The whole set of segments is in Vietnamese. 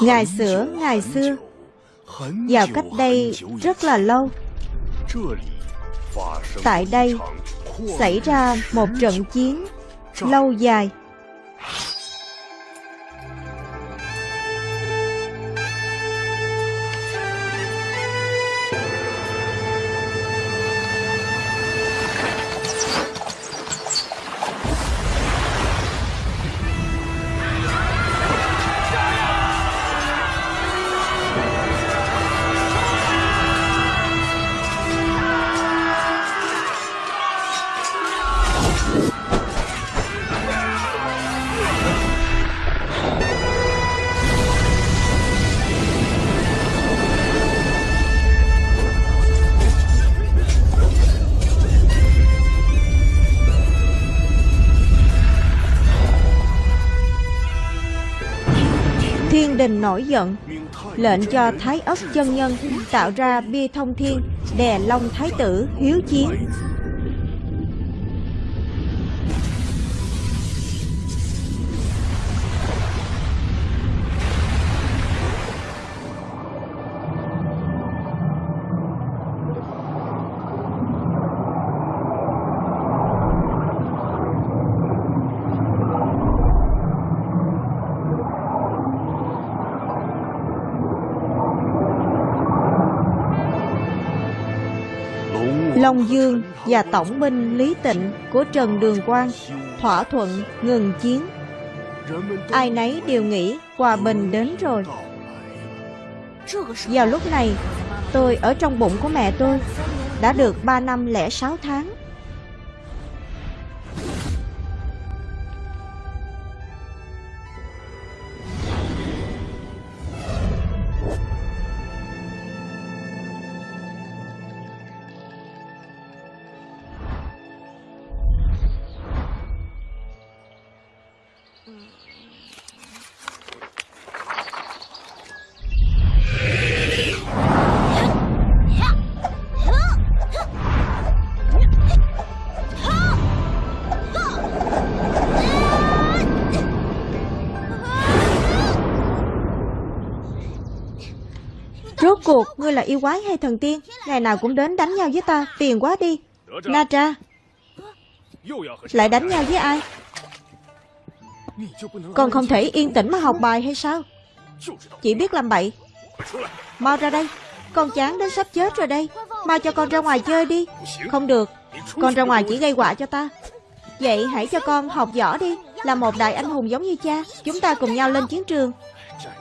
Ngày xưa, ngày xưa Vào cách đây rất là lâu. Tại đây xảy ra một trận chiến lâu dài nổi giận. Lệnh cho Thái Ất chân nhân Tạo ra bia thông thiên, Đè Long Thái tử, hiếu chiến. Đông Dương và tổng binh Lý Tịnh của Trần Đường Quang thỏa thuận ngừng chiến. Ai nấy đều nghĩ hòa bình đến rồi. Vào lúc này, tôi ở trong bụng của mẹ tôi đã được 3 năm lẻ 6 tháng. Cuộc, ngươi là yêu quái hay thần tiên? Ngày nào cũng đến đánh nhau với ta, tiền quá đi. Na Tra, lại đánh nhau với ai? Còn không thể yên tĩnh mà học bài hay sao? Chỉ biết làm bậy. Mau ra đây, con chán đến sắp chết rồi đây. Mau cho con ra ngoài chơi đi. Không được, con ra ngoài chỉ gây họa cho ta. Vậy hãy cho con học võ đi, là một đại anh hùng giống như cha. Chúng ta cùng nhau lên chiến trường.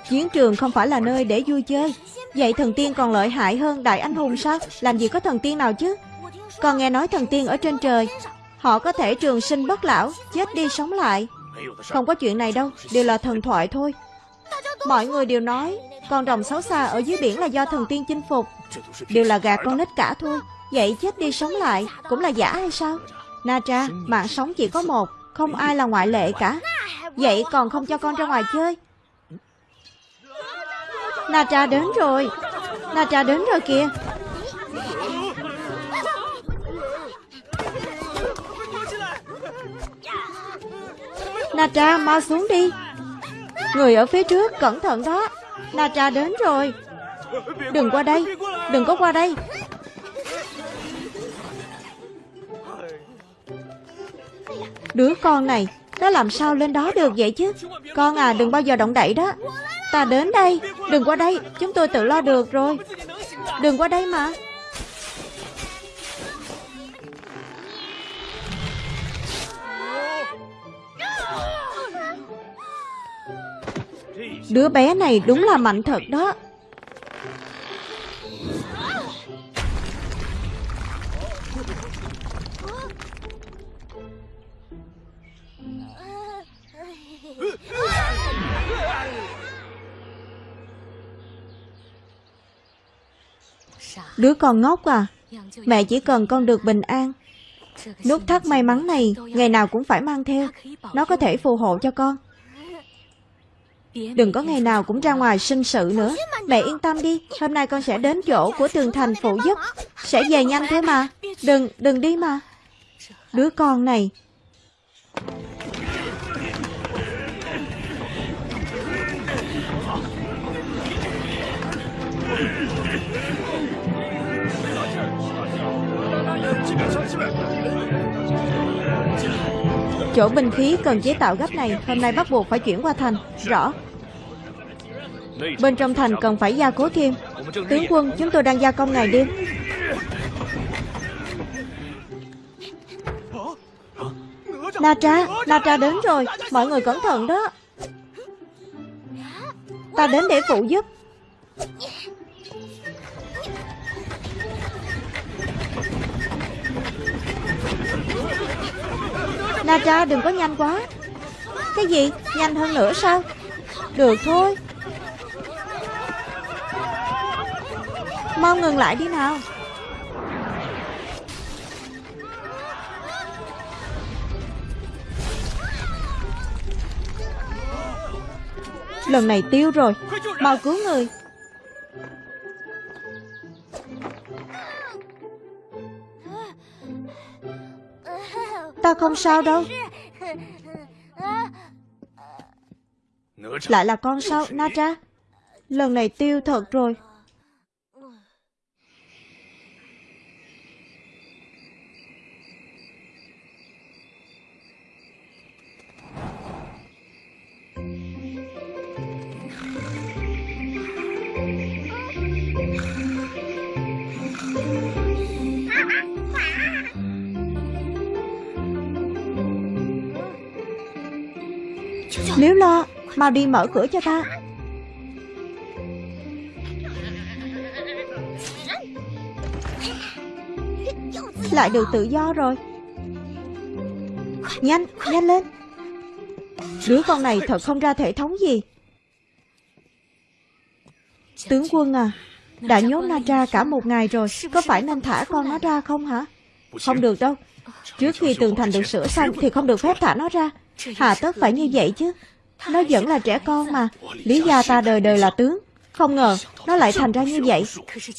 Chiến trường không phải là nơi để vui chơi. Vậy thần tiên còn lợi hại hơn đại anh hùng sao? Làm gì có thần tiên nào chứ? còn nghe nói thần tiên ở trên trời, Họ có thể trường sinh bất lão, Chết đi sống lại. Không có chuyện này đâu, Đều là thần thoại thôi. Mọi người đều nói, Con rồng xấu xa ở dưới biển là do thần tiên chinh phục. Đều là gạt con nít cả thôi, Vậy chết đi sống lại Cũng là giả hay sao? Na Tra, Mạng sống chỉ có một, Không ai là ngoại lệ cả. Vậy còn không cho con ra ngoài chơi Na Tra đến rồi. Na Tra đến rồi kìa. Na Tra mau xuống đi. Người ở phía trước, cẩn thận đó. Na Tra đến rồi. Đừng qua đây. Đừng có qua đây. Đứa con này, Nó làm sao lên đó được vậy chứ? Con à đừng bao giờ động đậy đó. Ta đến đây. Đừng qua đây. Chúng tôi tự lo được rồi. Đừng qua đây mà. Đứa bé này đúng là mạnh thật đó. Đứa con ngốc à? Mẹ chỉ cần con được bình an. Nút thắt may mắn này Ngày nào cũng phải mang theo. Nó có thể phù hộ cho con. Đừng có ngày nào cũng ra ngoài sinh sự nữa. Mẹ yên tâm đi Hôm nay con sẽ đến chỗ của tường thành phụ giúp. Sẽ về nhanh thế mà. Đừng, đừng đi mà. Đứa con này Chỗ bình khí cần chế tạo gấp này Hôm nay bắt buộc phải chuyển qua thành. Rõ. Bên trong thành cần phải gia cố thêm. Tướng quân chúng tôi đang gia công ngày đêm. Na Tra, Na Tra đến rồi. Mọi người cẩn thận đó. Ta đến để phụ giúp. Na đừng có nhanh quá. Cái gì? Nhanh hơn nữa sao? Được thôi. Mau ngừng lại đi nào. Lần này tiêu rồi. Mau cứu người. Ta không sao đâu. Lại là con sao Natra Lần này tiêu thật rồi. Nếu lo Mau đi mở cửa cho ta. Lại được tự do rồi. Nhanh, nhanh lên. Đứa con này thật không ra thể thống gì. Tướng quân à Đã nhốt Na ra cả một ngày rồi Có phải nên thả con nó ra không hả? Không được đâu. Trước khi tường thành được sửa xong Thì không được phép thả nó ra. Hà tất phải như vậy chứ. Nó vẫn là trẻ con mà. Lý gia ta đời đời là tướng. Không ngờ nó lại thành ra như vậy.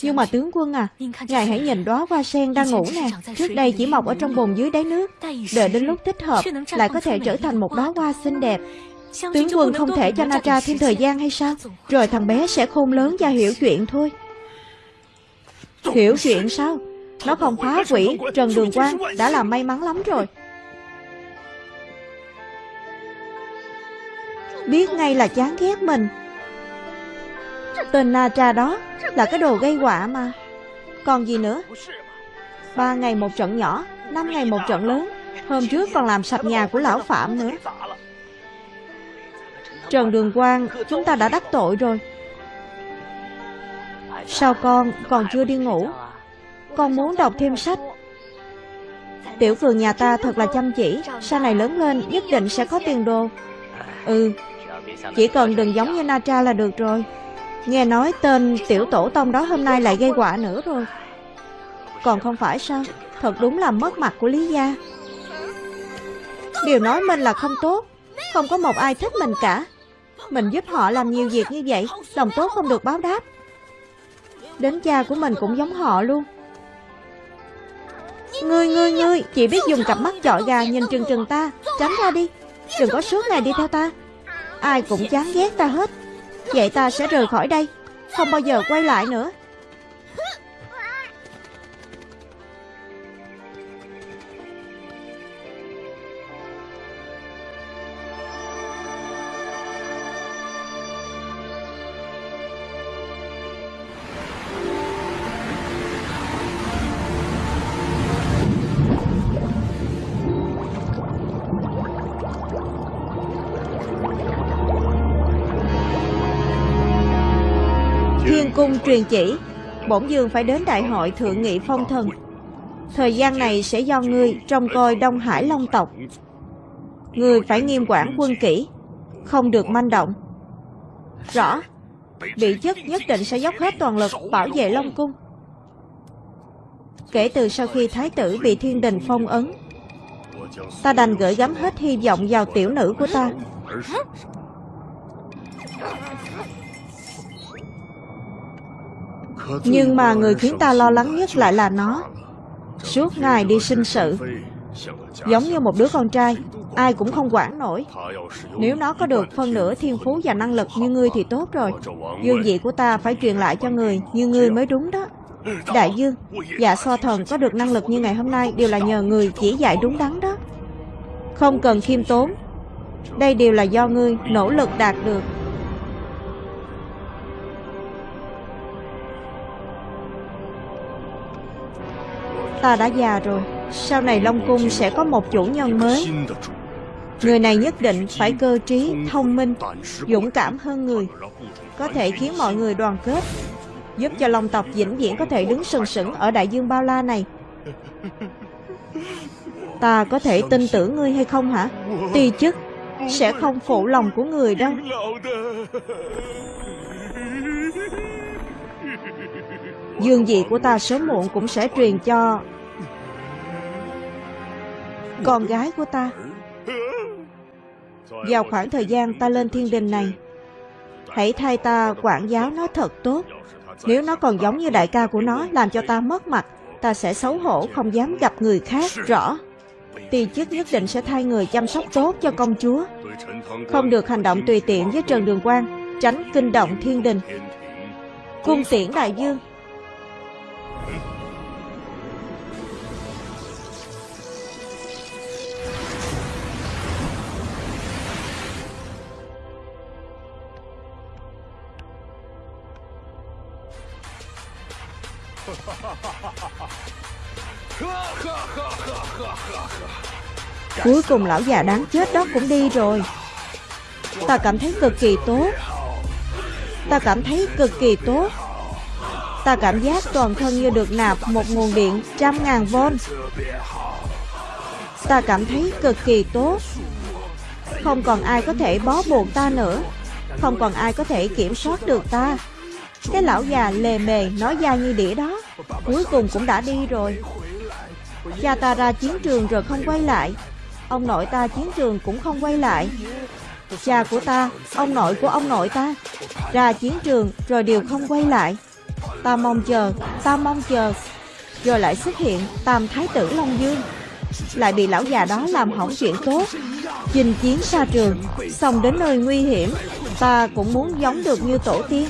Nhưng mà tướng quân à Ngài hãy nhìn đóa hoa sen đang ngủ nè. Trước đây chỉ mọc ở trong bồn dưới đáy nước. Đợi đến lúc thích hợp, Lại có thể trở thành một đóa hoa xinh đẹp. Tướng quân không thể cho Natra thêm thời gian hay sao? Rồi thằng bé sẽ khôn lớn và hiểu chuyện thôi. Hiểu chuyện sao? Nó không phá quỷ Trần Đường Quang đã là may mắn lắm rồi. Biết ngay là chán ghét mình. Tên Na Tra đó Là cái đồ gây họa mà. Còn gì nữa? Ba ngày một trận nhỏ, Năm ngày một trận lớn. Hôm trước còn làm sạch nhà của lão Phạm nữa. Trần Đường Quang, Chúng ta đã đắc tội rồi. Sao con còn chưa đi ngủ? Con muốn đọc thêm sách. Tiểu phường nhà ta thật là chăm chỉ, Sau này lớn lên nhất định sẽ có tiền đồ. Ừ chỉ cần đừng giống như Natra là được rồi. Nghe nói tên tiểu tổ tông đó hôm nay lại gây quả nữa rồi. Còn không phải sao? Thật đúng là mất mặt của Lý Gia. Điều nói mình là không tốt. Không có một ai thích mình cả. Mình giúp họ làm nhiều việc như vậy, Lòng tốt không được báo đáp. Đến cha của mình cũng giống họ luôn. Ngươi ngươi ngươi, Chỉ biết dùng cặp mắt chọi gà nhìn trừng trừng ta. Tránh ra đi. Đừng có suốt ngày đi theo ta. Ai cũng chán ghét ta hết. Vậy ta sẽ rời khỏi đây. Không bao giờ quay lại nữa. Truyền chỉ, Bổn dương phải đến đại hội thượng nghị phong thần. Thời gian này sẽ do ngươi trông coi Đông Hải Long tộc. Ngươi phải nghiêm quản quân kỹ, Không được manh động. Rõ, Vị chức nhất định sẽ dốc hết toàn lực bảo vệ Long Cung. Kể từ sau khi Thái tử bị thiên đình phong ấn, Ta đành gửi gắm hết hy vọng vào tiểu nữ của ta. Nhưng mà người khiến ta lo lắng nhất lại là nó. Suốt ngày đi sinh sự. Giống như một đứa con trai Ai cũng không quản nổi. Nếu nó có được phân nửa thiên phú và năng lực như ngươi thì tốt rồi. Dương vị của ta phải truyền lại cho người Như ngươi mới đúng đó. Đại dương Dạ so thần có được năng lực như ngày hôm nay Đều là nhờ người chỉ dạy đúng đắn đó. Không cần khiêm tốn. Đây đều là do ngươi nỗ lực đạt được Ta đã già rồi. Sau này Long Cung sẽ có một chủ nhân mới. Người này nhất định phải cơ trí, thông minh, dũng cảm hơn người. Có thể khiến mọi người đoàn kết Giúp cho Long tộc vĩnh viễn có thể đứng sừng sững ở đại dương bao la này. Ta có thể tin tưởng ngươi hay không hả? Ti chức sẽ không phụ lòng của người đâu. Dương vị của ta sớm muộn cũng sẽ truyền cho Con gái của ta. Vào khoảng thời gian ta lên thiên đình này, Hãy thay ta quản giáo nó thật tốt. Nếu nó còn giống như đại ca của nó, Làm cho ta mất mặt, Ta sẽ xấu hổ, không dám gặp người khác Rõ. Ti chức nhất định sẽ thay người chăm sóc tốt cho công chúa. Không được hành động tùy tiện với Trần Đường Quang, Tránh kinh động thiên đình. Cung tiễn đại dương. Cuối cùng lão già đáng chết đó cũng đi rồi. Ta cảm thấy cực kỳ tốt. Ta cảm thấy cực kỳ tốt. Ta cảm giác toàn thân như được nạp một nguồn điện trăm ngàn vôn. Ta cảm thấy cực kỳ tốt. Không còn ai có thể bó buộc ta nữa. Không còn ai có thể kiểm soát được ta. Cái lão già lề mề nói da như đĩa đó. Cuối cùng cũng đã đi rồi. Cha ta ra chiến trường rồi không quay lại. Ông nội ta chiến trường cũng không quay lại. Cha của ta, ông nội của ông nội ta. Ra chiến trường rồi đều không quay lại. Ta mong chờ, ta mong chờ. Rồi lại xuất hiện Tam Thái tử Long Dương. Lại bị lão già đó làm hỏng chuyện tốt. Chinh chiến xa trường Xong đến nơi nguy hiểm Ta cũng muốn giống được như tổ tiên.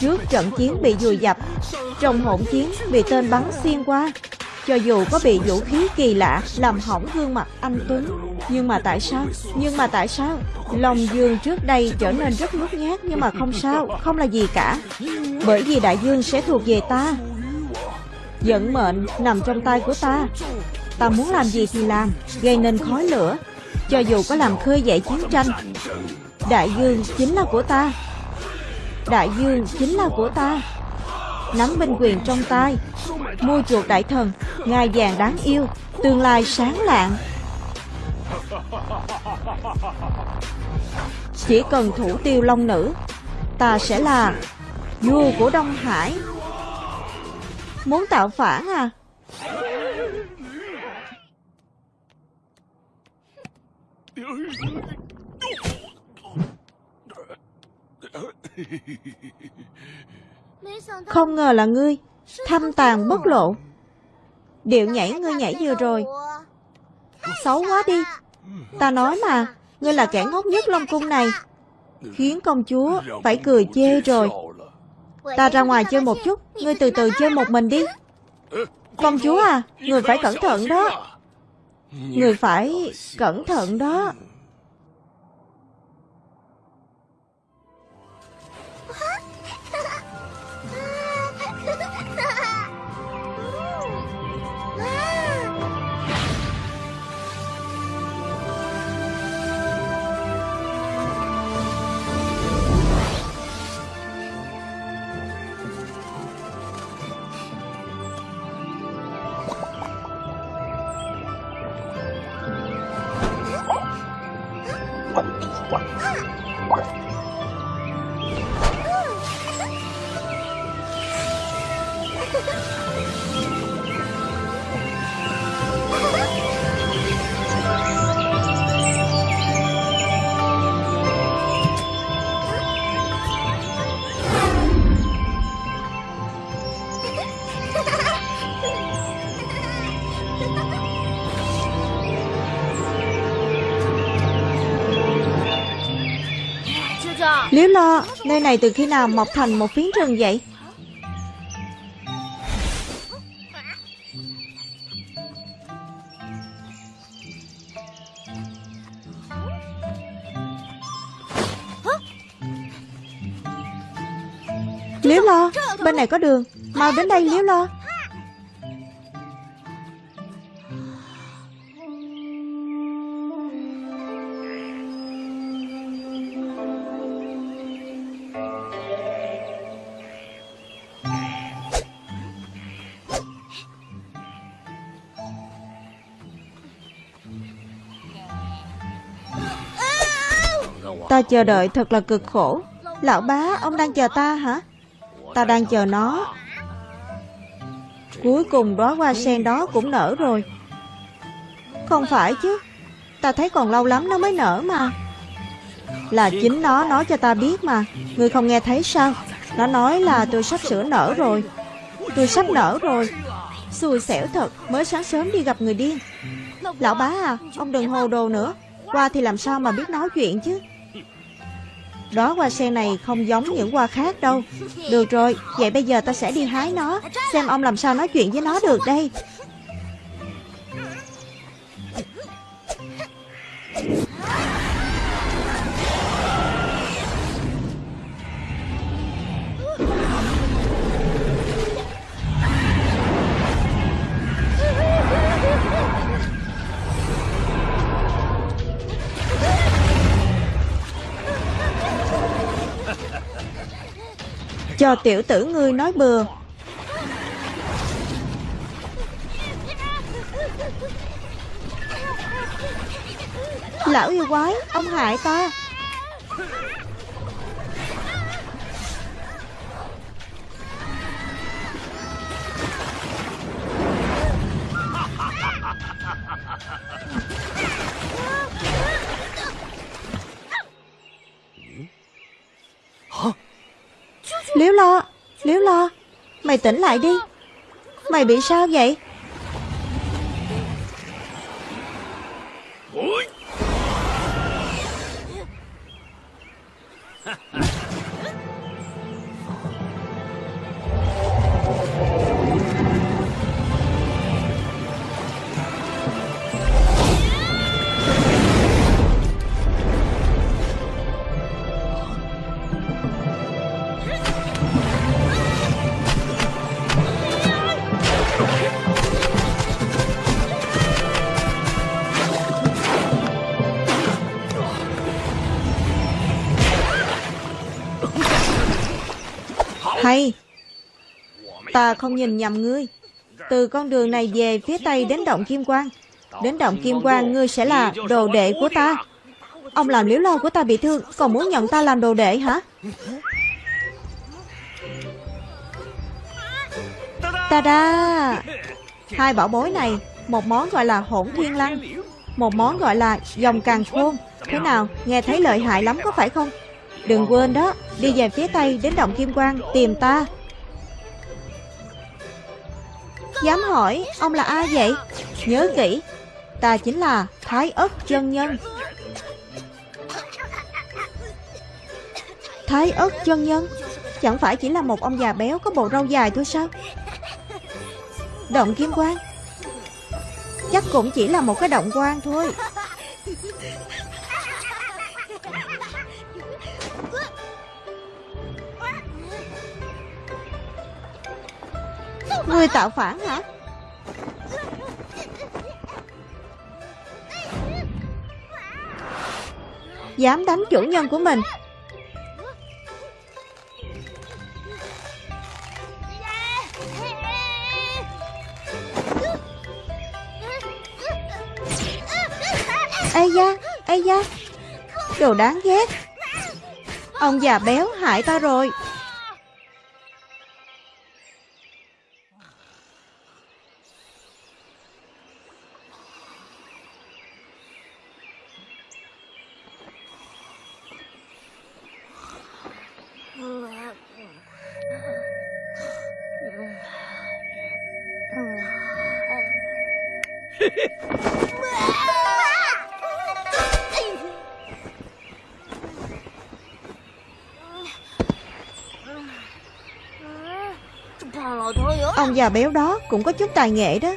Trước trận chiến bị dùi dập. Trong hỗn chiến bị tên bắn xuyên qua. Cho dù có bị vũ khí kỳ lạ làm hỏng gương mặt anh Tuấn Nhưng mà tại sao? Nhưng mà tại sao? Lòng dương trước đây trở nên rất nhút nhát nhưng mà không sao, không là gì cả. Bởi vì đại dương sẽ thuộc về ta. Vận mệnh nằm trong tay của ta. Ta muốn làm gì thì làm, gây nên khói lửa. Cho dù có làm khơi dậy chiến tranh Đại dương chính là của ta. Đại dương chính là của ta. Nắm binh quyền trong tay, Mua chuột đại thần ngài vàng đáng yêu, Tương lai sáng lạng. Chỉ cần thủ tiêu long nữ, Ta sẽ là Vua của Đông Hải. Muốn tạo phản à? Không ngờ là ngươi, Thâm tàn bất lộ. Điệu nhảy ngươi nhảy vừa rồi. Xấu quá đi. Ta nói mà, Ngươi là kẻ ngốc nhất Long Cung này. Khiến công chúa phải cười chê rồi. Ta ra ngoài chơi một chút, Ngươi từ từ chơi một mình đi. Công chúa à Người phải cẩn thận đó. Người phải cẩn thận đó. Liếu lo, nơi này từ khi nào mọc thành một phiến rừng vậy? Liếu lo, bên này có đường Mau đến đây Liếu lo Ta chờ đợi thật là cực khổ. Lão bá, ông đang chờ ta hả? Ta đang chờ nó. Cuối cùng đóa hoa sen đó cũng nở rồi. Không phải chứ Ta thấy còn lâu lắm nó mới nở mà. Là chính nó nói cho ta biết mà Ngươi không nghe thấy sao? Nó nói là tôi sắp sửa nở rồi. Tôi sắp nở rồi. Xui xẻo thật Mới sáng sớm đi gặp người điên. Lão bá à Ông đừng hồ đồ nữa. Qua thì làm sao mà biết nói chuyện chứ? Đó hoa sen này không giống những hoa khác đâu. Được rồi, vậy bây giờ ta sẽ đi hái nó Xem ông làm sao nói chuyện với nó được đây. Cho tiểu tử ngươi nói bừa. Lão yêu quái Ông hại ta. Liếu lo Liếu lo Mày tỉnh lại đi. Mày bị sao vậy? Ta không nhìn nhầm ngươi. Từ con đường này về phía tây đến động Kim Quang. Đến động Kim Quang, ngươi sẽ là đồ đệ của ta. Ông làm liếu lo của ta bị thương, Còn muốn nhận ta làm đồ đệ hả? Ta da Hai bảo bối này, Một món gọi là hỗn thiên lăng, Một món gọi là dòng càng khôn. Thế nào, nghe thấy lợi hại lắm có phải không? Đừng quên đó, Đi về phía tây đến động Kim Quang Tìm ta. Dám hỏi Ông là ai vậy? Nhớ kỹ, Ta chính là Thái ất chân nhân. Thái ất chân nhân? Chẳng phải chỉ là một ông già béo Có bộ râu dài thôi sao? Động Kim Quang? Chắc cũng chỉ là một cái động quan thôi. Ngươi tạo phản hả? Dám đánh chủ nhân của mình. Ây da, Ây da. Đồ đáng ghét. Ông già béo hại ta rồi. Ông già béo đó cũng có chút tài nghệ đó.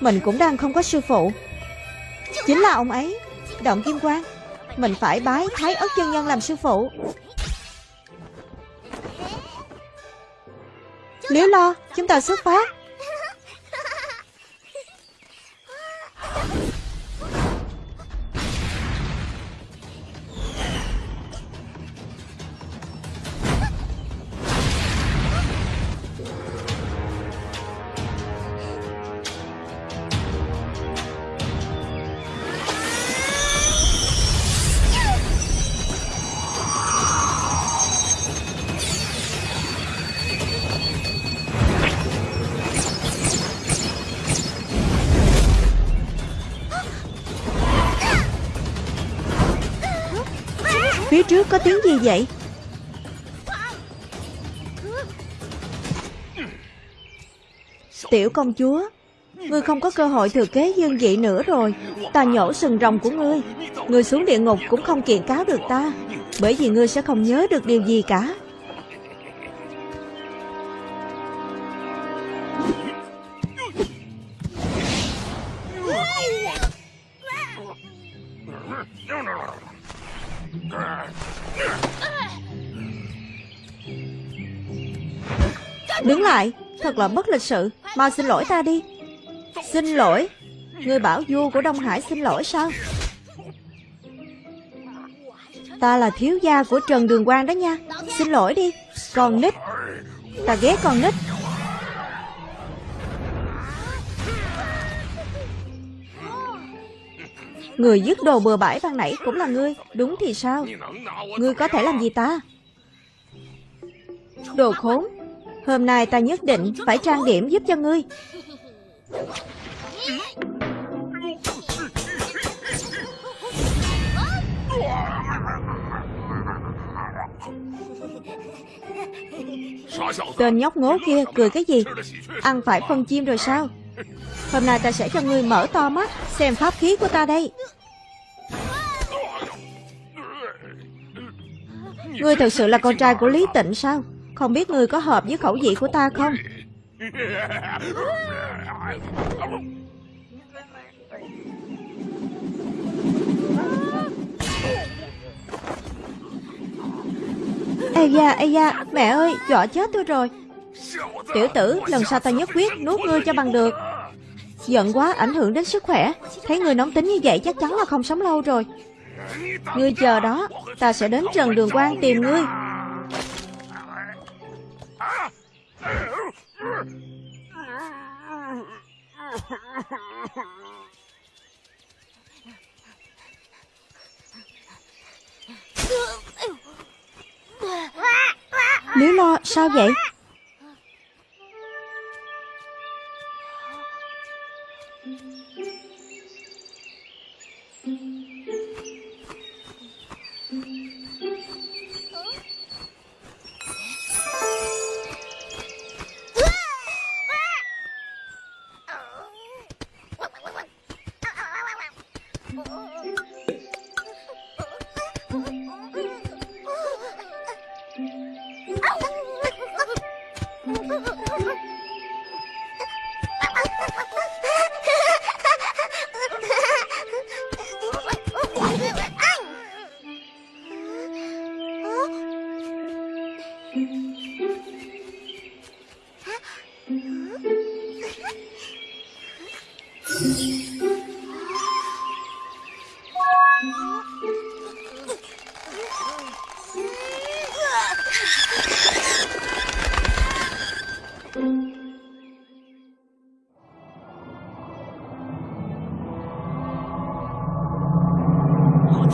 Mình cũng đang không có sư phụ. Chính là ông ấy, Động Kim Quang. Mình phải bái Thái ớt chân nhân làm sư phụ. Liễu lo, Chúng ta xuất phát. Trước có tiếng gì vậy? Tiểu công chúa, Ngươi không có cơ hội thừa kế dương vị nữa rồi. Ta nhổ sừng rồng của ngươi. Ngươi xuống địa ngục cũng không kiện cáo được ta, Bởi vì ngươi sẽ không nhớ được điều gì cả. Thật là bất lịch sự. Mau xin lỗi ta đi. Xin lỗi. Người bảo vua của Đông Hải xin lỗi sao? Ta là thiếu gia của Trần Đường Quang đó nha. Xin lỗi đi. Con nít. Ta ghét con nít. Người dứt đồ bừa bãi ban nãy cũng là ngươi. Đúng thì sao? Ngươi có thể làm gì ta? Đồ khốn. Hôm nay ta nhất định phải trang điểm giúp cho ngươi. Tên nhóc ngố kia cười cái gì? Ăn phải phân chim rồi sao? Hôm nay ta sẽ cho ngươi mở to mắt, Xem pháp khí của ta đây. Ngươi thật sự là con trai của Lý Tịnh sao? Không biết ngươi có hợp với khẩu vị của ta không? Ây da, ây da, mẹ ơi, dọa chết tôi rồi. Tiểu tử, lần sau ta nhất quyết nuốt ngươi cho bằng được. Giận quá, ảnh hưởng đến sức khỏe. Thấy ngươi nóng tính như vậy chắc chắn là không sống lâu rồi. Ngươi chờ đó, ta sẽ đến Trần Đường Quang tìm ngươi. Lý lo, sao vậy?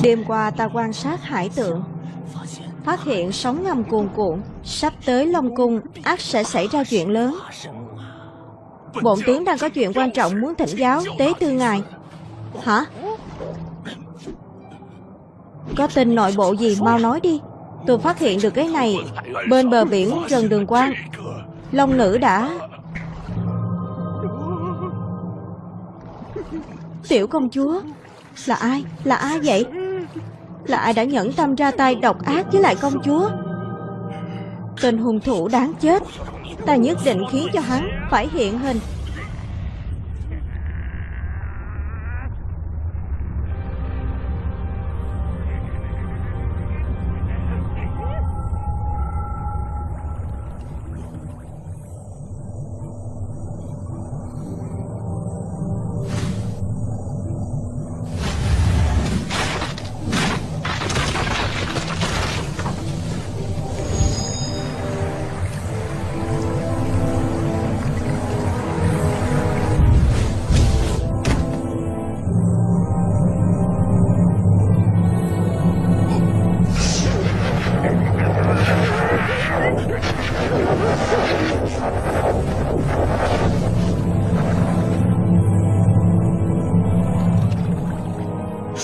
Đêm qua ta quan sát hải tượng Phát hiện sóng ngầm cuồn cuộn, Sắp tới Long Cung, ác sẽ xảy ra chuyện lớn Bổn tướng đang có chuyện quan trọng muốn thỉnh giáo tế tư ngài Hả? Có tin nội bộ gì mau nói đi Tôi phát hiện được cái này, Bên bờ biển gần Đường Quang Long nữ đã Tiểu công chúa, Là ai? Là ai vậy? Là ai đã nhẫn tâm ra tay độc ác với lại công chúa? Tên hung thủ đáng chết, Ta nhất định khiến cho hắn phải hiện hình.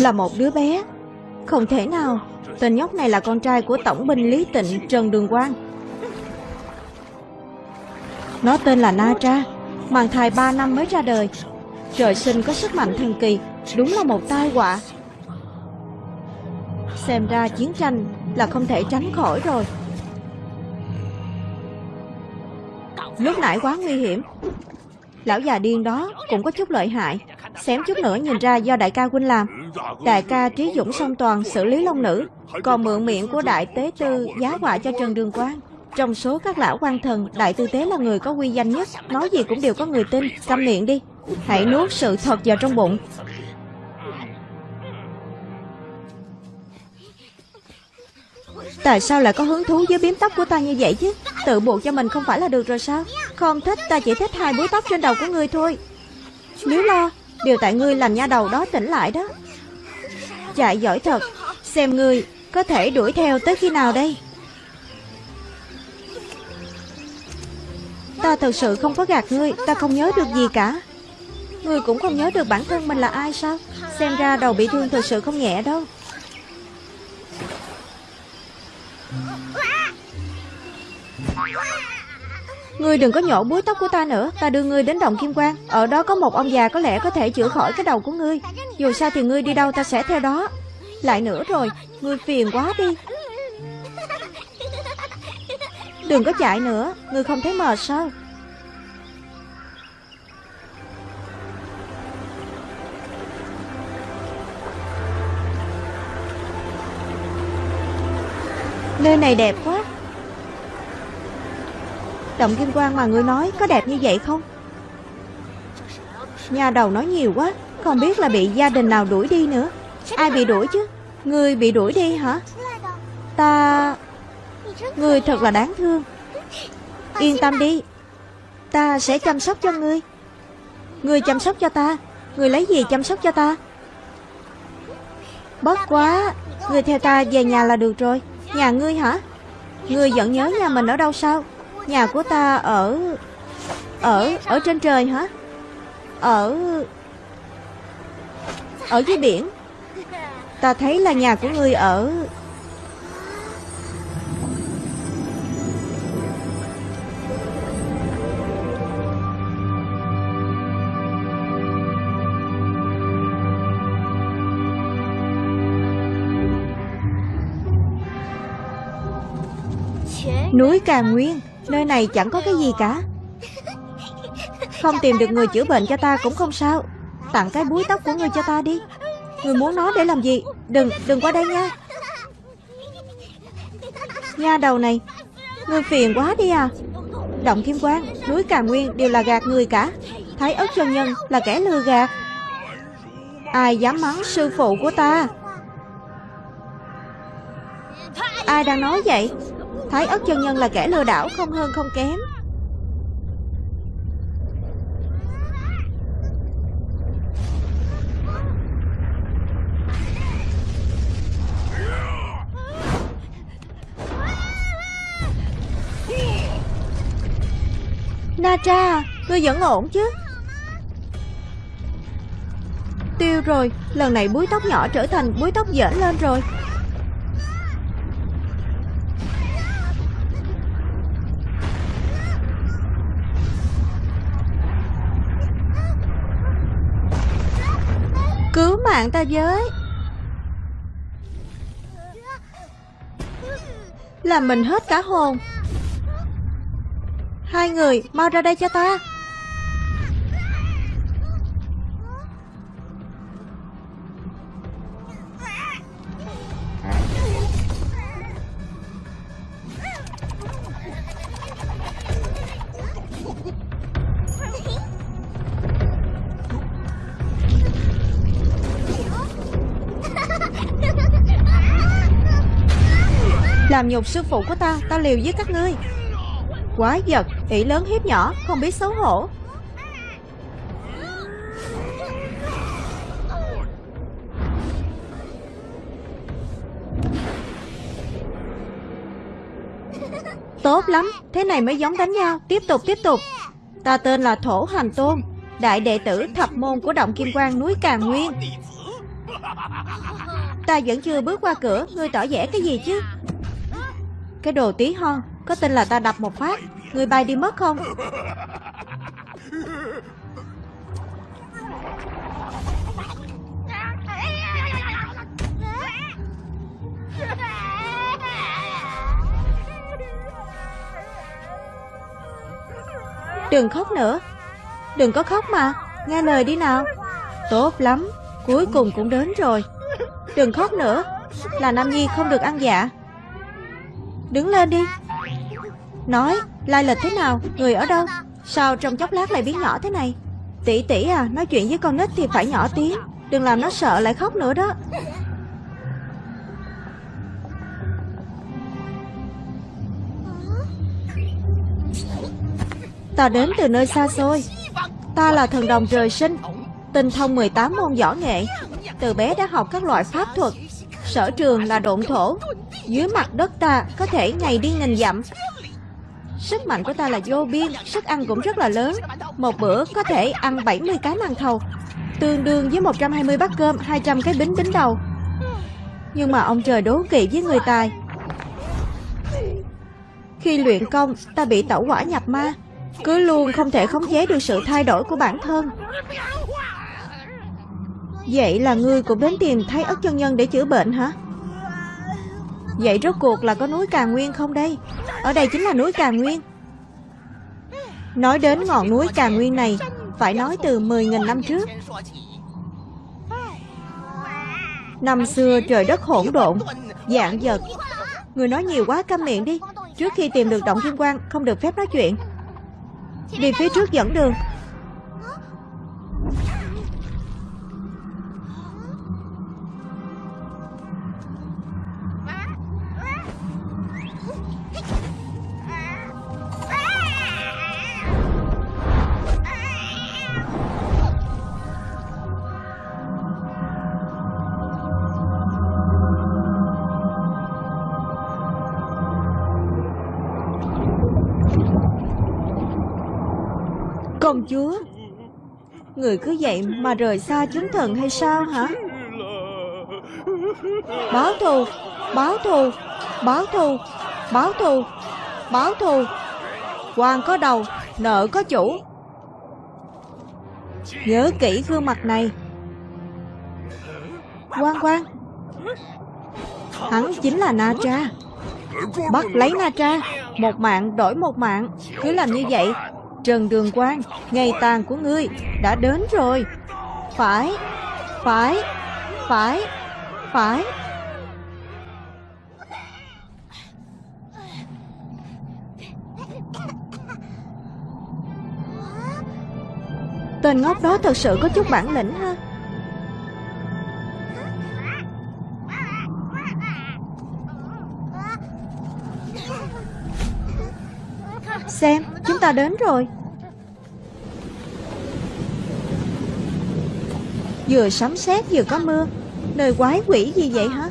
Là một đứa bé. Không thể nào. Tên nhóc này là con trai của tổng binh Lý Tịnh, Trần Đường Quang. Nó tên là Na Tra, Mang thai 3 năm mới ra đời. Trời sinh có sức mạnh thần kỳ, Đúng là một tai họa. Xem ra chiến tranh là không thể tránh khỏi rồi. Lúc nãy quá nguy hiểm. Lão già điên đó cũng có chút lợi hại. Xém chút nữa nhìn ra do đại ca huynh làm. Đại ca trí dũng song toàn xử lý long nữ, Còn mượn miệng của đại tế tư giá họa cho Trần Đường Quang. Trong số các lão quan thần, Đại tư tế là người có uy danh nhất, Nói gì cũng đều có người tin, Câm miệng đi. Hãy nuốt sự thật vào trong bụng. Tại sao lại có hứng thú với biếm tóc của ta như vậy chứ? Tự buộc cho mình không phải là được rồi sao? Không thích, ta chỉ thích hai búi tóc trên đầu của ngươi thôi. Nếu lo Điều tại ngươi làm nha đầu đó tỉnh lại đó. Chạy giỏi thật. Xem ngươi có thể đuổi theo tới khi nào đây? Ta thật sự không có gạt ngươi, Ta không nhớ được gì cả. Ngươi cũng không nhớ được bản thân mình là ai sao? Xem ra đầu bị thương thật sự không nhẹ đâu. Ngươi đừng có nhổ búi tóc của ta nữa, Ta đưa ngươi đến đồng kim quang. Ở đó có một ông già có lẽ có thể chữa khỏi cái đầu của ngươi. Dù sao thì ngươi đi đâu ta sẽ theo đó. Lại nữa rồi, Ngươi phiền quá đi. Đừng có chạy nữa, Ngươi không thấy mệt sao? Nơi này đẹp quá. Động kim quang mà ngươi nói có đẹp như vậy không? Nhà đầu nói nhiều quá Không biết là bị gia đình nào đuổi đi nữa. Ai bị đuổi chứ? Ngươi bị đuổi đi hả? Ta Ngươi thật là đáng thương. Yên tâm đi. Ta sẽ chăm sóc cho ngươi. Ngươi chăm sóc cho ta. Ngươi lấy gì chăm sóc cho ta? Bất quá. Ngươi theo ta về nhà là được rồi. Nhà ngươi hả? Ngươi vẫn nhớ nhà mình ở đâu sao? Nhà của ta ở Ở Ở trên trời hả? Ở Ở dưới biển. Ta thấy là nhà của ngươi ở. Núi Cà Nguyên. Nơi này chẳng có cái gì cả. Không tìm được người chữa bệnh cho ta cũng không sao. Tặng cái búi tóc của ngươi cho ta đi. Ngươi muốn nó để làm gì? Đừng, đừng qua đây nha. Nha đầu này Ngươi phiền quá đi à. Động Kim Quang, núi Cà Nguyên đều là gạt người cả. Thái ớt chân nhân là kẻ lừa gạt. Ai dám mắng sư phụ của ta? Ai đang nói vậy? Thái ất chân nhân là kẻ lừa đảo không hơn không kém. Na Tra, ngươi vẫn ổn chứ? Tiêu rồi, lần này búi tóc nhỏ trở thành búi tóc dễn lên rồi. Mạng ta với. Làm mình hết cả hồn. Hai người, mau ra đây cho ta. Nhục sư phụ của ta Ta liều với các ngươi. Quá giật, ỷ lớn hiếp nhỏ, Không biết xấu hổ. Tốt lắm, Thế này mới giống đánh nhau. Tiếp tục tiếp tục. Ta tên là Thổ Hành Tôn, Đại đệ tử thập môn của Động Kim Quang núi Càng Nguyên. Ta vẫn chưa bước qua cửa, Ngươi tỏ vẻ cái gì chứ? Cái đồ tí hon, Có tin là ta đập một phát. Người bay đi mất không? Đừng khóc nữa. Đừng có khóc mà. Nghe lời đi nào. Tốt lắm. Cuối cùng cũng đến rồi. Đừng khóc nữa. Là Nam Nhi không được ăn dạ. Đứng lên đi. Nói, Lai lịch thế nào? Người ở đâu? Sao trong chốc lát lại biến nhỏ thế này? Tỷ tỷ à Nói chuyện với con nít thì phải nhỏ tiếng. Đừng làm nó sợ lại khóc nữa đó. Ta đến từ nơi xa xôi. Ta là thần đồng trời sinh. Tinh thông 18 môn võ nghệ. Từ bé đã học các loại pháp thuật. Sở trường là độn thổ. Dưới mặt đất ta có thể ngày đi nghìn dặm. Sức mạnh của ta là vô biên, Sức ăn cũng rất là lớn. Một bữa có thể ăn 70 cái màn thầu, Tương đương với 120 bát cơm 200 cái bính bính đầu. Nhưng mà ông trời đố kỵ với người tài. Khi luyện công, Ta bị tẩu quả nhập ma, cứ luôn không thể khống chế được sự thay đổi của bản thân. Vậy là ngươi cũng đến tìm Thái ất chân nhân để chữa bệnh hả? Vậy rốt cuộc là có núi Cà Nguyên không đây? Ở đây chính là núi Cà Nguyên. Nói đến ngọn núi Cà Nguyên này, Phải nói từ 10.000 năm trước. Năm xưa trời đất hỗn độn, Dạng vật. Người nói nhiều quá, câm miệng đi. Trước khi tìm được động thiên quan Không được phép nói chuyện. Đi phía trước dẫn đường. Người cứ vậy mà rời xa chúng thần hay sao hả? Báo thù Báo thù Báo thù Báo thù Báo thù. Quan có đầu, Nợ có chủ. Nhớ kỹ gương mặt này. Quan quan Hắn chính là Na Tra. Bắt lấy Na Tra. Một mạng đổi một mạng. Cứ làm như vậy Trần Đường Quang, ngày tàn của ngươi đã đến rồi. Phải, phải, phải, phải. Tên ngốc đó thật sự có chút bản lĩnh ha. Xem, chúng ta đến rồi. Vừa sấm sét vừa có mưa Nơi quái quỷ gì vậy hả?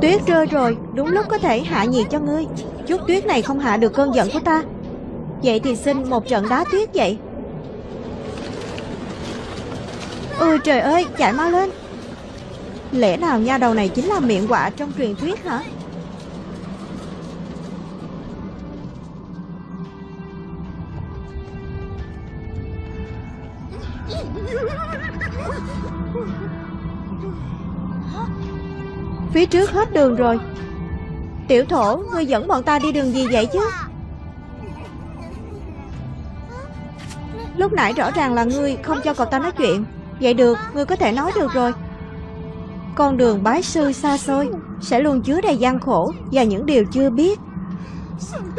Tuyết rơi rồi, Đúng lúc có thể hạ nhiệt cho ngươi. Chút tuyết này không hạ được cơn giận của ta. Vậy thì xin một trận đá tuyết vậy. Ôi trời ơi, chạy mau lên. Lẽ nào nha đầu này chính là miệng quạ trong truyền thuyết hả? Phía trước hết đường rồi. Tiểu thổ, Ngươi dẫn bọn ta đi đường gì vậy chứ? Lúc nãy rõ ràng là ngươi không cho cậu ta nói chuyện. Vậy được, Ngươi có thể nói được rồi. Con đường bái sư xa xôi, Sẽ luôn chứa đầy gian khổ Và những điều chưa biết.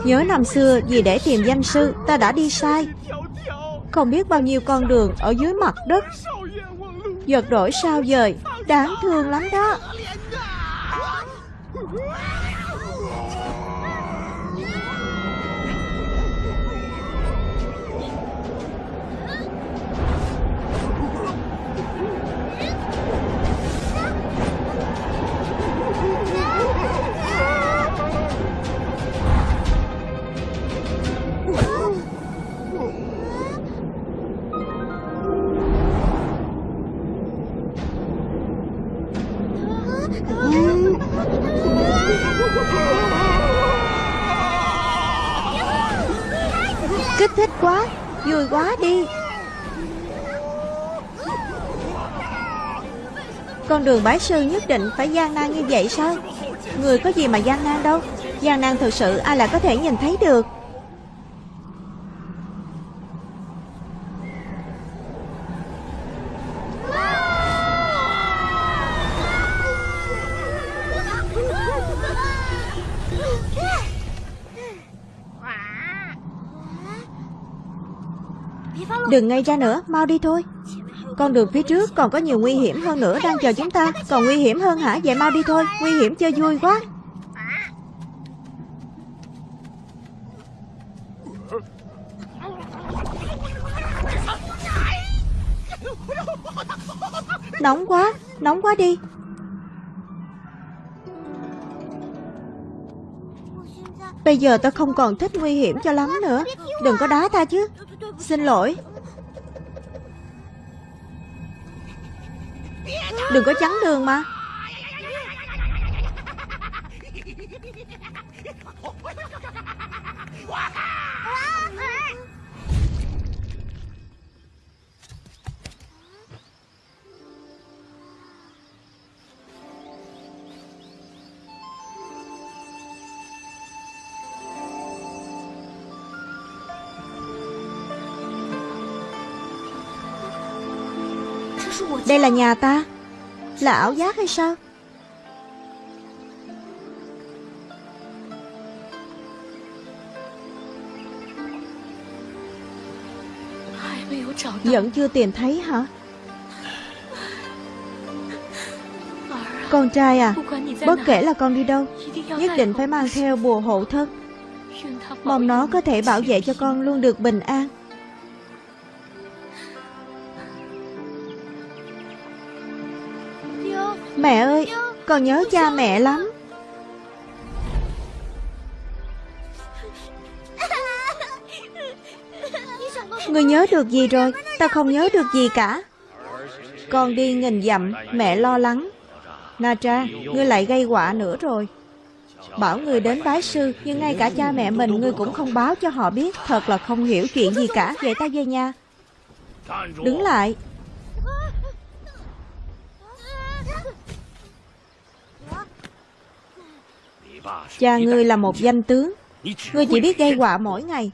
Nhớ năm xưa, vì để tìm danh sư, Ta đã đi sai. Không biết bao nhiêu con đường ở dưới mặt đất. Giật đổi sao dời Đáng thương lắm đó. Woo! Đường bái sư nhất định phải gian nan như vậy sao? Người có gì mà gian nan đâu? Gian nan thực sự ai lại có thể nhìn thấy được? Đừng ngay ra nữa, mau đi thôi. Con đường phía trước còn có nhiều nguy hiểm hơn nữa đang chờ chúng ta. Còn nguy hiểm hơn hả? Vậy mau đi thôi, nguy hiểm chơi vui quá. Nóng quá, nóng quá đi. Bây giờ ta không còn thích nguy hiểm cho lắm nữa. Đừng có đá ta chứ. Xin lỗi. Đừng có chắn đường mà. Đây là nhà ta. Là ảo giác hay sao? Vẫn chưa tìm thấy hả? Con trai à Bất kể là con đi đâu, Nhất định phải mang theo bùa hộ thân. Mong nó có thể bảo vệ cho con luôn được bình an. Mẹ ơi Con nhớ cha mẹ lắm. Ngươi nhớ được gì rồi? Ta không nhớ được gì cả. Con đi nghìn dặm, Mẹ lo lắng. Na Tra Ngươi lại gây họa nữa rồi. Bảo người đến bái sư, Nhưng ngay cả cha mẹ mình Ngươi cũng không báo cho họ biết. Thật là không hiểu chuyện gì cả. Vậy ta về nhà. Đứng lại. Cha ngươi là một danh tướng. Ngươi chỉ biết gây họa mỗi ngày.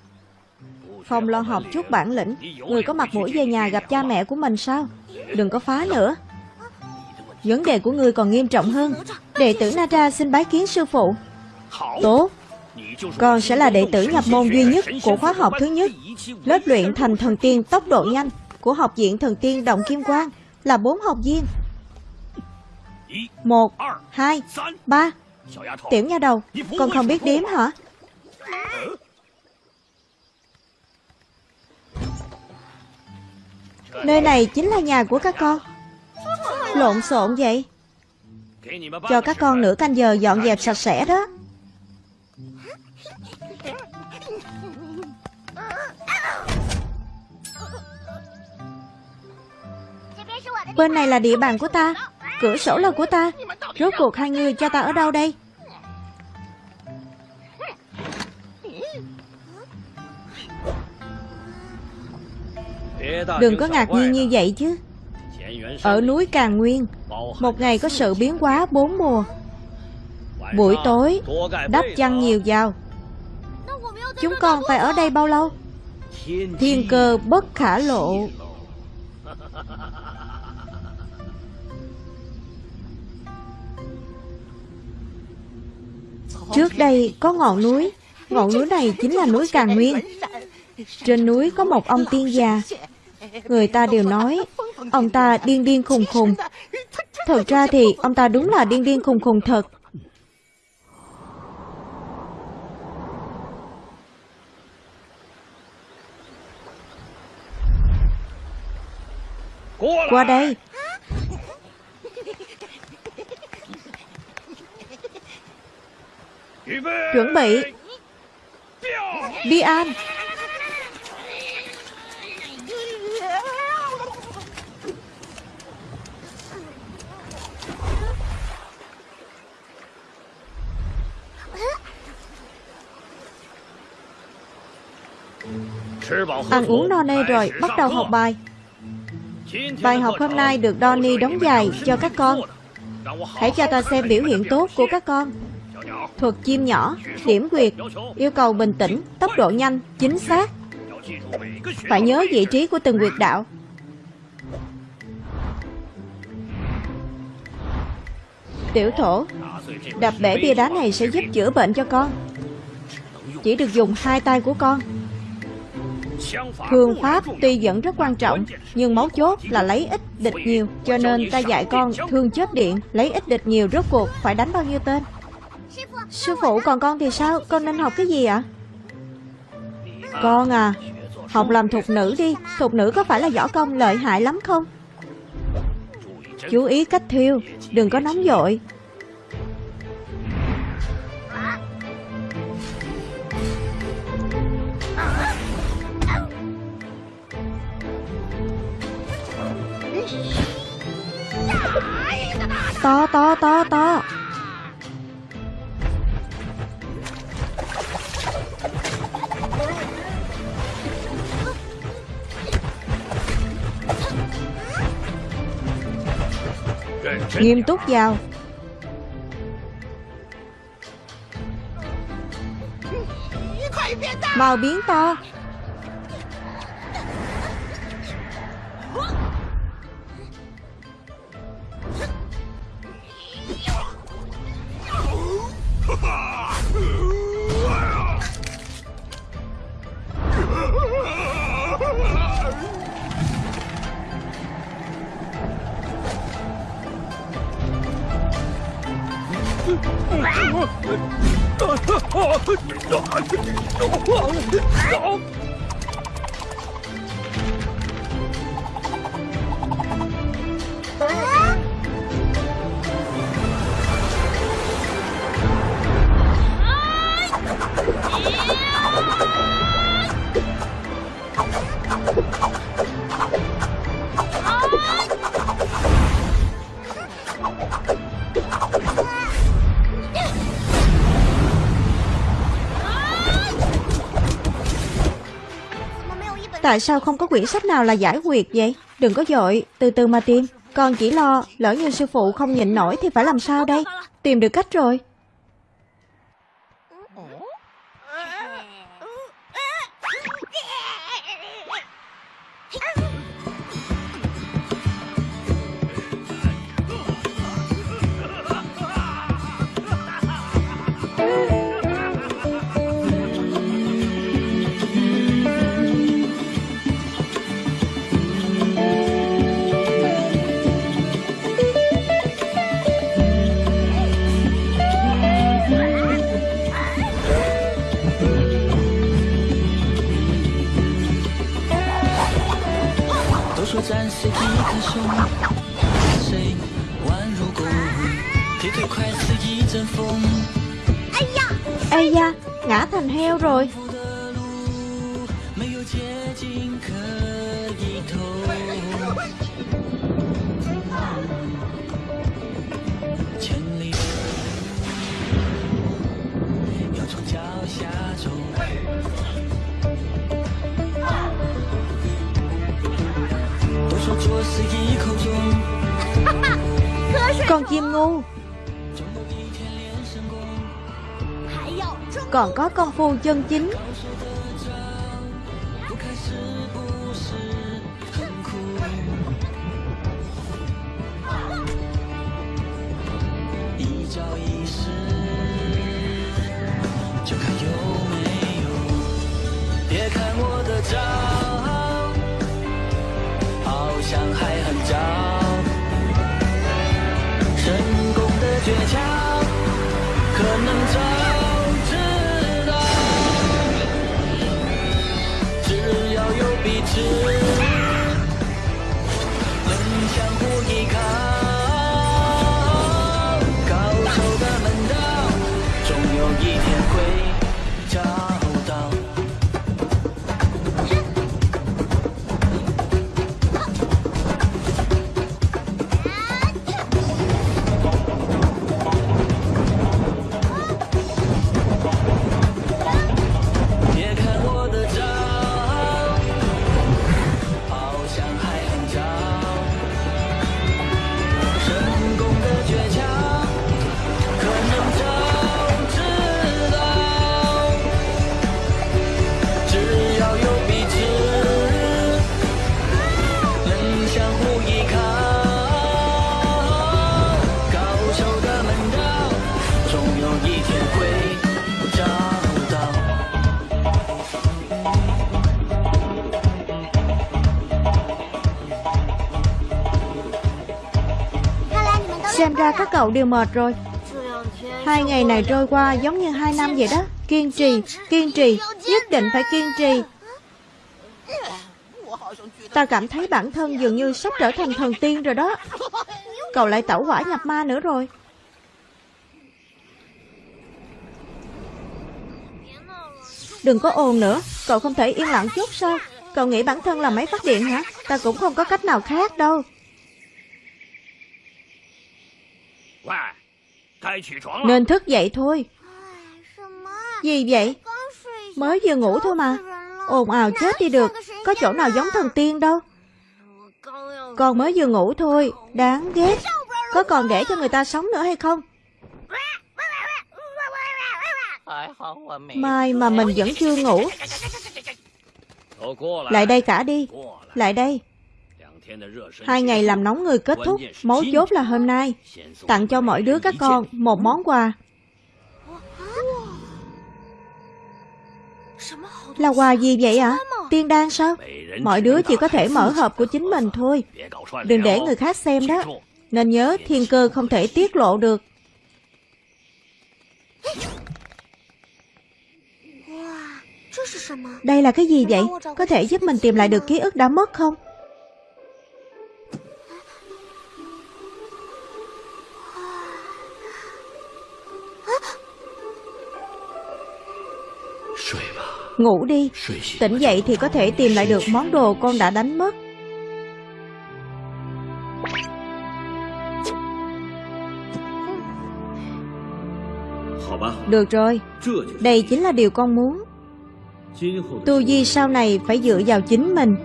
Không lo học chút bản lĩnh. Ngươi có mặt mũi về nhà gặp cha mẹ của mình sao? Đừng có phá nữa. Vấn đề của ngươi còn nghiêm trọng hơn. Đệ tử Nara xin bái kiến sư phụ. Tốt. Con sẽ là đệ tử nhập môn duy nhất của khóa học thứ nhất. Lớp luyện thành thần tiên tốc độ nhanh Của học viện thần tiên Động Kim Quang Là bốn học viên. Một, hai, ba. Tiểu nha đầu Con không biết đếm hả? Nơi này chính là nhà của các con. Lộn xộn vậy. Cho các con nửa canh giờ dọn dẹp sạch sẽ đó. Bên này là địa bàn của ta Cửa sổ là của ta Rốt cuộc hai người cho ta ở đâu đây? Đừng có ngạc nhiên như vậy chứ. Ở núi Càng Nguyên, Một ngày có sự biến hóa bốn mùa. Buổi tối, Đắp chăn nhiều vào. Chúng con phải ở đây bao lâu? Thiên cơ bất khả lộ. Trước đây có ngọn núi. Ngọn núi này chính là núi Càng Nguyên. Trên núi có một ông tiên già. Người ta đều nói, Ông ta điên điên khùng khùng. Thật ra thì ông ta đúng là điên điên khùng khùng thật. Qua đây Chuẩn bị Đi An. Ăn uống no nê rồi, bắt đầu học bài. Bài học hôm nay được Donny đóng dài cho các con. Hãy cho ta xem biểu hiện tốt của các con. Thuật chim nhỏ, điểm quyệt, yêu cầu bình tĩnh, tốc độ nhanh, chính xác. Phải nhớ vị trí của từng quyệt đạo. Tiểu thổ, đập bể bia đá này sẽ giúp chữa bệnh cho con. Chỉ được dùng hai tay của con Thương pháp tuy vẫn rất quan trọng Nhưng mấu chốt là lấy ít địch nhiều Cho nên ta dạy con thương chết điện Lấy ít địch nhiều rốt cuộc phải đánh bao nhiêu tên Sư phụ, còn con thì sao? Con nên học cái gì ạ? Con à Học làm thục nữ đi. Thục nữ có phải là võ công lợi hại lắm không? Chú ý cách thiêu, Đừng có nóng vội. To to to to. Nghiêm túc vào Mau biến to Tại sao không có quyển sách nào là giải quyết vậy? Đừng có dội. Từ từ mà tìm. Con chỉ lo, Lỡ như sư phụ không nhịn nổi Thì phải làm sao đây? Tìm được cách rồi. Ây ngã thành heo rồi. Con chim ngu. Còn có công phu chân chính 倔强可能早知道只要有彼此能相互依靠。Cậu đều mệt rồi. Hai ngày này trôi qua giống như hai năm vậy đó. Kiên trì, kiên trì Nhất định phải kiên trì. Ta cảm thấy bản thân dường như sắp trở thành thần tiên rồi đó. Cậu lại tẩu hỏa nhập ma nữa rồi. Đừng có ồn nữa Cậu không thể yên lặng chút sao? Cậu nghĩ bản thân là máy phát điện hả? Ta cũng không có cách nào khác đâu. Nên thức dậy thôi. Gì vậy? Mới vừa ngủ thôi mà. ồn ào chết đi được. Có chỗ nào giống thần tiên đâu? Con mới vừa ngủ thôi. Đáng ghét. Có còn để cho người ta sống nữa hay không? Mai mà mình vẫn chưa ngủ. Lại đây cả đi. Lại đây Hai ngày làm nóng người kết thúc Mấu chốt là hôm nay Tặng cho mỗi đứa các con một món quà Là quà gì vậy ạ? À? Tiên đan sao? Mọi đứa chỉ có thể mở hộp của chính mình thôi Đừng để người khác xem đó Nên nhớ thiên cơ không thể tiết lộ được Đây là cái gì vậy? Có thể giúp mình tìm lại được ký ức đã mất không? Ngủ đi. Tỉnh dậy thì có thể tìm lại được món đồ con đã đánh mất. Được rồi. Đây chính là điều con muốn. Tu Di sau này phải dựa vào chính mình.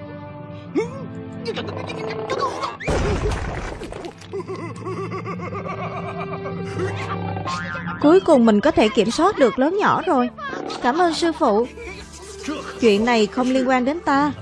Cuối cùng mình có thể kiểm soát được lớn nhỏ rồi. Cảm ơn sư phụ Chuyện này không liên quan đến ta.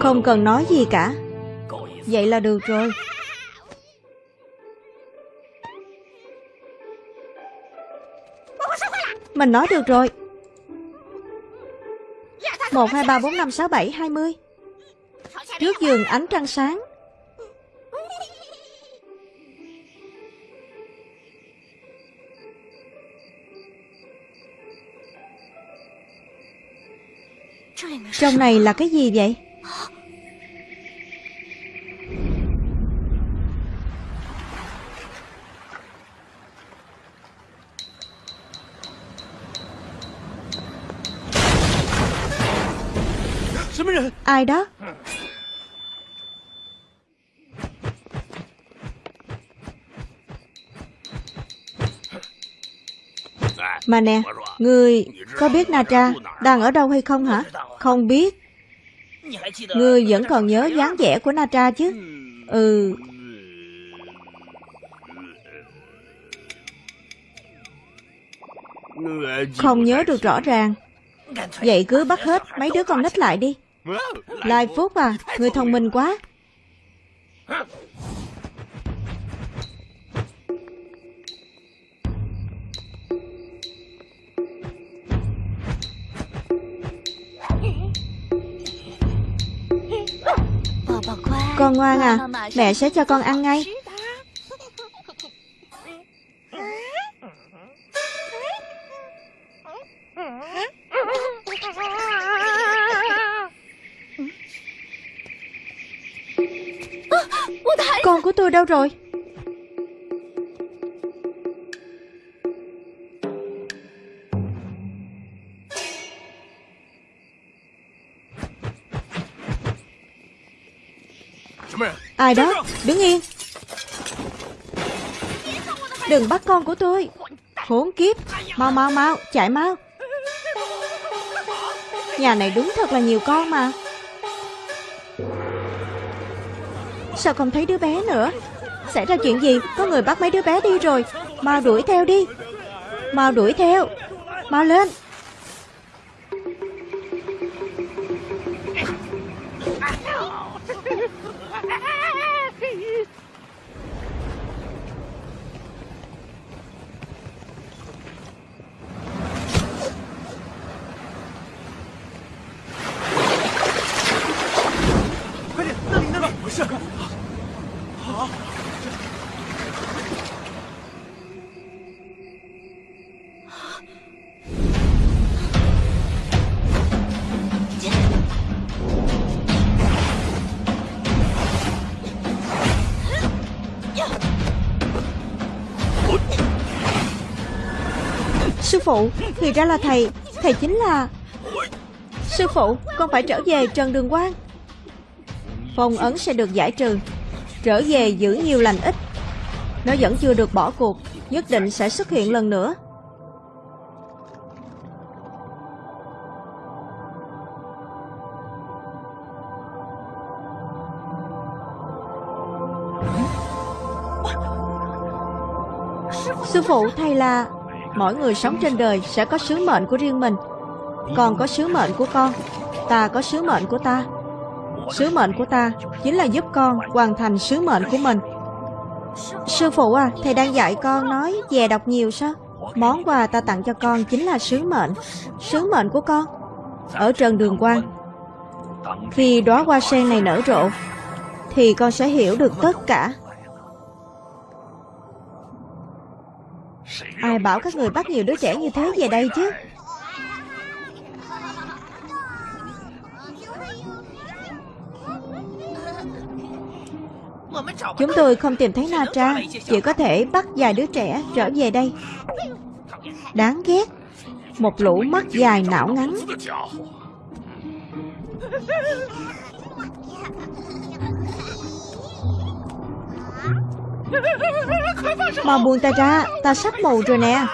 Không cần nói gì cả. Vậy là được rồi. Mình nói được rồi. 1, 2, 3, 4, 5, 6, 7, 20 Trước giường ánh trăng sáng. Trong này là cái gì vậy? Ai đó? Mà nè Ngươi có biết Na Đang ở đâu hay không hả? Không biết. Ngươi vẫn còn nhớ dáng vẻ của Na chứ? Ừ. Không nhớ được rõ ràng. Vậy cứ bắt hết mấy đứa con nít lại đi. Lai Phúc à Người thông minh quá. Con ngoan à Mẹ sẽ cho con ăn ngay tôi đâu rồi? Ai đó? Đứng yên. Đừng bắt con của tôi. Khốn kiếp. Mau mau mau. Chạy mau Nhà này đúng thật là nhiều con mà Sao không thấy đứa bé nữa? Xảy ra chuyện gì? Có người bắt mấy đứa bé đi rồi. Mau đuổi theo đi. Mau đuổi theo. Mau lên. Phụ. Thì ra là thầy Thầy chính là Sư phụ, Con phải trở về Trần Đường Quang. Phong ấn sẽ được giải trừ, Trở về giữ nhiều lành ít. Nó vẫn chưa được bỏ cuộc, Nhất định sẽ xuất hiện lần nữa. Sư phụ thầy là Mỗi người sống trên đời sẽ có sứ mệnh của riêng mình. Con có sứ mệnh của con Ta có sứ mệnh của ta. Sứ mệnh của ta chính là giúp con hoàn thành sứ mệnh của mình. Sư phụ à, thầy đang dạy con nói dè đọc nhiều sao? Món quà ta tặng cho con chính là sứ mệnh. Sứ mệnh của con Ở trần đường quan Khi đóa hoa sen này nở rộ Thì con sẽ hiểu được tất cả. Ai bảo các người bắt nhiều đứa trẻ như thế về đây chứ? Chúng tôi không tìm thấy Na Tra Chỉ có thể bắt vài đứa trẻ trở về đây. Đáng ghét. Một lũ mắt dài não ngắn. Mau buông ta ra, Ta sắp mù rồi nè.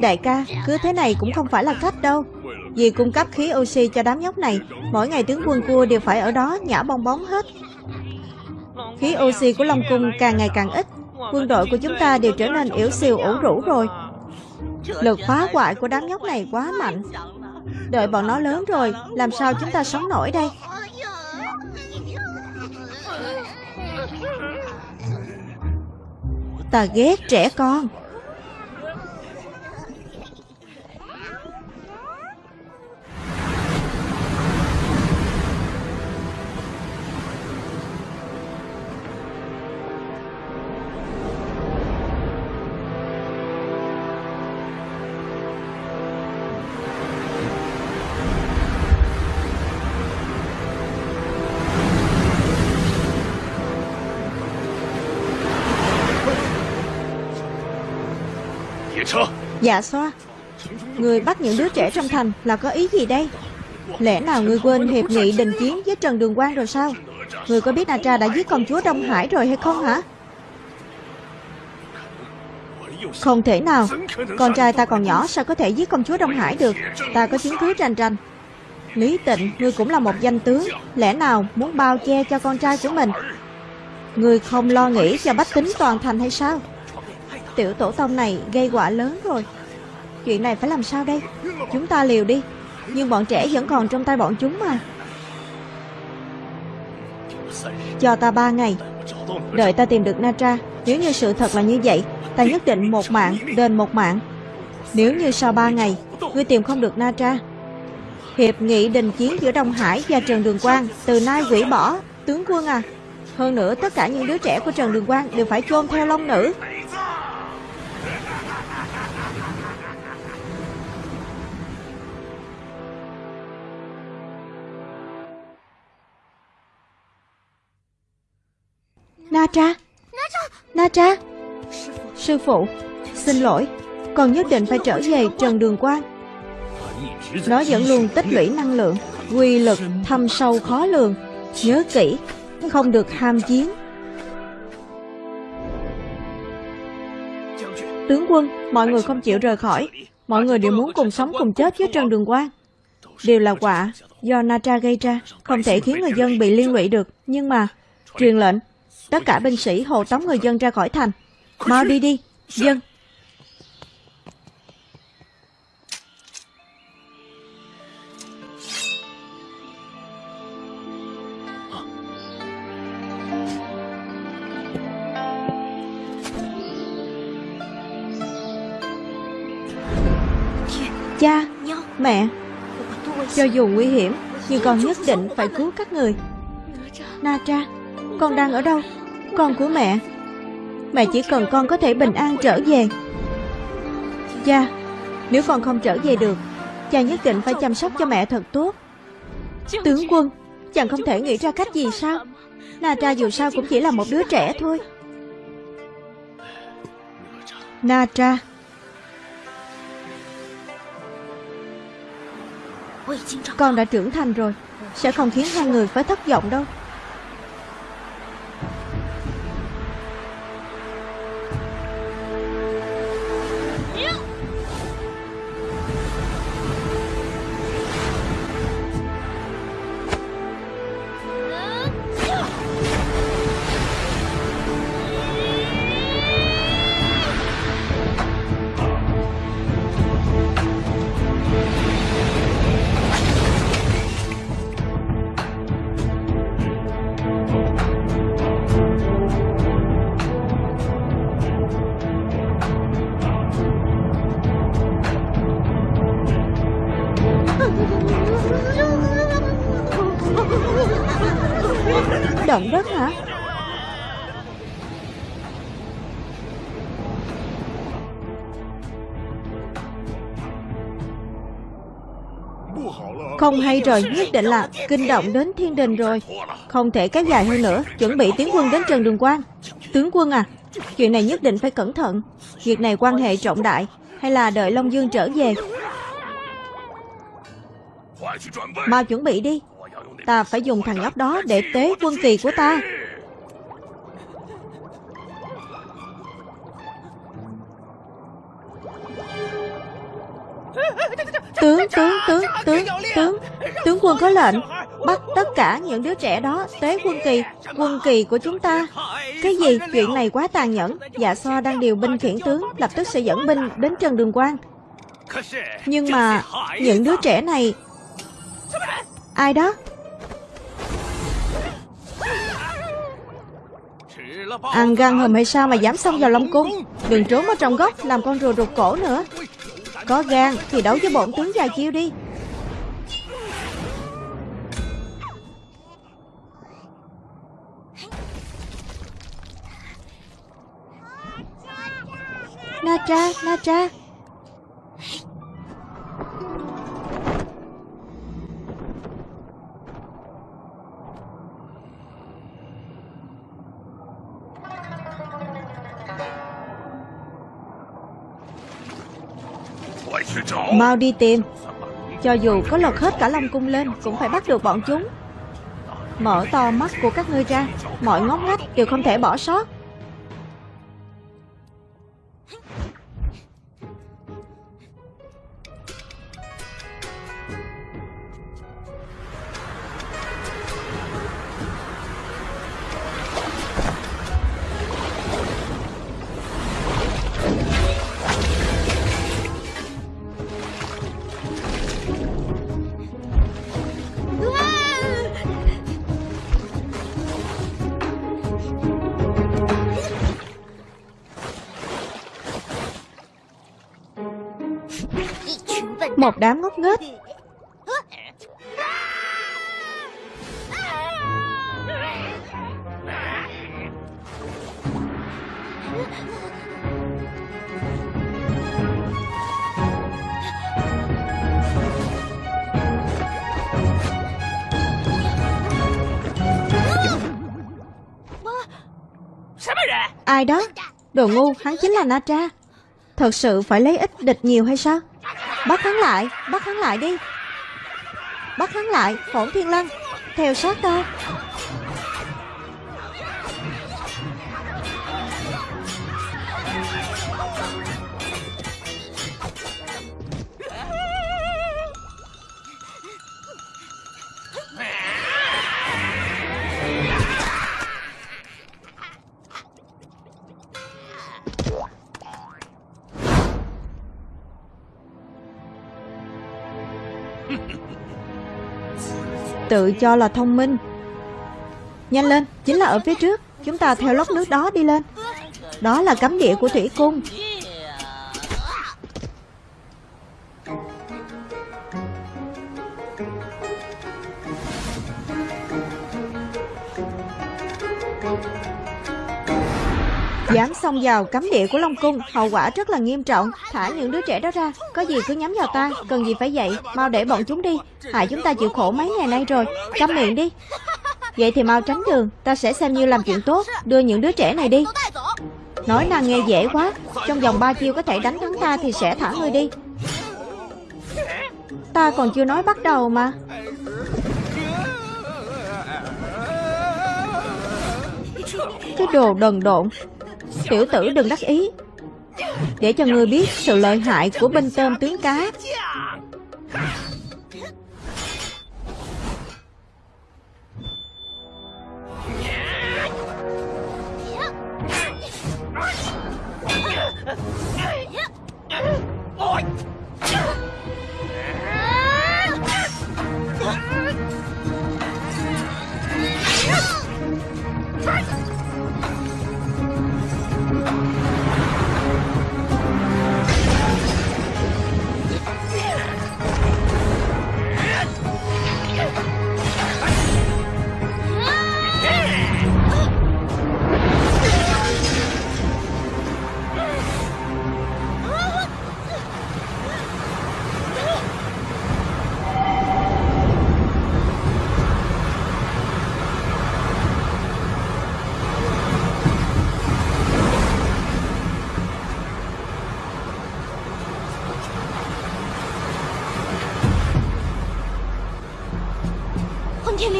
Đại ca, Cứ thế này cũng không phải là cách đâu. Vì cung cấp khí oxy cho đám nhóc này, Mỗi ngày tướng quân cua đều phải ở đó Nhả bong bóng hết. Khí oxy của Long Cung càng ngày càng ít, Quân đội của chúng ta đều trở nên yếu siêu ủ rũ rồi. Lực phá hoại của đám nhóc này quá mạnh. Đợi bọn nó lớn rồi, Làm sao chúng ta sống nổi đây? Ta ghét trẻ con. Dạ xoa Người bắt những đứa trẻ trong thành là có ý gì đây? Lẽ nào người quên hiệp nghị đình chiến với Trần Đường Quang rồi sao? Người có biết Na Tra đã giết công chúa Đông Hải rồi hay không hả? Không thể nào. Con trai ta còn nhỏ, sao có thể giết công chúa Đông Hải được? Ta có chứng cứ tranh tranh Lý tịnh, Ngươi cũng là một danh tướng. Lẽ nào muốn bao che cho con trai của mình? Ngươi không lo nghĩ cho bách tính toàn thành hay sao? Tiểu tổ tông này gây quả lớn rồi. Chuyện này phải làm sao đây? Chúng ta liều đi, Nhưng bọn trẻ vẫn còn trong tay bọn chúng mà. Cho ta ba ngày. Đợi ta tìm được Natra. Nếu như sự thật là như vậy, Ta nhất định một mạng, đền một mạng. Nếu như sau ba ngày, Ngươi tìm không được Natra, Hiệp nghị đình chiến giữa Đông Hải và Trần Đường Quang Từ nay hủy bỏ. Tướng quân à Hơn nữa tất cả những đứa trẻ của Trần Đường Quang Đều phải chôn theo long nữ. Na Tra. Na Tra. Sư phụ. Xin lỗi Con nhất định phải trở về Trần Đường Quang Nó vẫn luôn tích lũy năng lượng Quy lực thâm sâu khó lường. Nhớ kỹ Không được ham chiến. Tướng quân Mọi người không chịu rời khỏi. Mọi người đều muốn cùng sống cùng chết với Trần Đường Quang Đều là quả Do Na Tra gây ra Không thể khiến người dân bị liên lụy được. Nhưng mà Truyền lệnh Tất cả binh sĩ hộ tống người dân ra khỏi thành. Mau đi đi Dân. Cha Mẹ. Cho dù nguy hiểm Nhưng con nhất định phải cứu các người. Na Tra Con đang ở đâu con của mẹ. Mẹ chỉ cần con có thể bình an trở về. Cha, Nếu con không trở về được, Cha nhất định phải chăm sóc cho mẹ thật tốt. Tướng quân, Chàng không thể nghĩ ra cách gì sao? Na Tra dù sao cũng chỉ là một đứa trẻ thôi. Na Tra. Con đã trưởng thành rồi, Sẽ không khiến hai người phải thất vọng đâu. Hay rồi Nhất định là kinh động đến thiên đình rồi. Không thể kéo dài hơn nữa Chuẩn bị tiến quân đến Trần Đường Quang. Tướng quân à Chuyện này nhất định phải cẩn thận. Việc này quan hệ trọng đại Hay là đợi Long Dương trở về? Mau chuẩn bị đi Ta phải dùng thằng nhóc đó để tế quân kỳ của ta. Tướng, tướng, tướng, tướng, tướng. Tướng quân có lệnh, Bắt tất cả những đứa trẻ đó tế quân kỳ Quân kỳ của chúng ta. Cái gì? Chuyện này quá tàn nhẫn. Dạ so đang điều binh khiển tướng, Lập tức sẽ dẫn binh đến Trần Đường Quang. Nhưng mà Những đứa trẻ này, Ai đó? Ăn gan hùm hay sao mà dám xông vào Long Cung? Đừng trốn ở trong góc, Làm con rùa rụt cổ nữa. Có gan thì đấu với bổn tướng dài chiêu đi. Na tra, na Mau đi tìm. Cho dù có lật hết cả Long Cung lên Cũng phải bắt được bọn chúng. Mở to mắt của các ngươi ra. Mọi ngóc ngách đều không thể bỏ sót. Một đám ngốc nghếch. Ai đó? Đồ ngu, hắn chính là Na Tra. Thật sự phải lấy ít địch nhiều hay sao? Bắt hắn lại Bắt hắn lại đi. Bắt hắn lại Phổn Thiên Lăng, Theo sát ta. Tự cho là thông minh. Nhanh lên, chính là ở phía trước. Chúng ta theo lốc nước đó đi lên. Đó là cấm địa của thủy cung. Xông vào cấm địa của Long Cung, Hậu quả rất là nghiêm trọng. Thả những đứa trẻ đó ra, Có gì cứ nhắm vào ta, Cần gì phải dậy, Mau để bọn chúng đi. Hại chúng ta chịu khổ mấy ngày nay rồi, Câm miệng đi. Vậy thì mau tránh đường, Ta sẽ xem như làm chuyện tốt, Đưa những đứa trẻ này đi. Nói năng nghe dễ quá, Trong vòng ba chiêu có thể đánh thắng ta Thì sẽ thả ngươi đi. Ta còn chưa nói bắt đầu mà. Cái đồ đần độn. Tiểu tử đừng đắc ý. Để cho ngươi biết sự lợi hại của binh tôm tướng cá.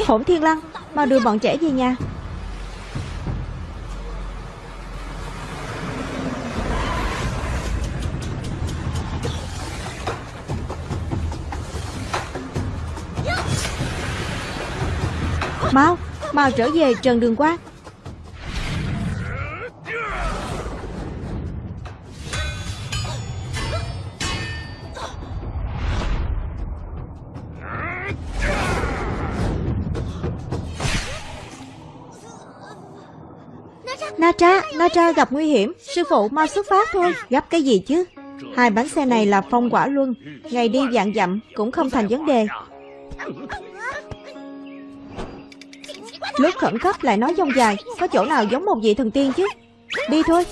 Hổn Thiên Lăng, Mau đưa bọn trẻ về nhà. Mau Mau trở về Trần Đường Quang Na Tra, Na Tra gặp nguy hiểm. Sư phụ mau xuất phát thôi. Gấp cái gì chứ? Hai bánh xe này là phong quả luân. Ngày đi dạng dặm cũng không thành vấn đề. Lúc khẩn cấp lại nói dông dài. Có chỗ nào giống một vị thần tiên chứ? Đi thôi.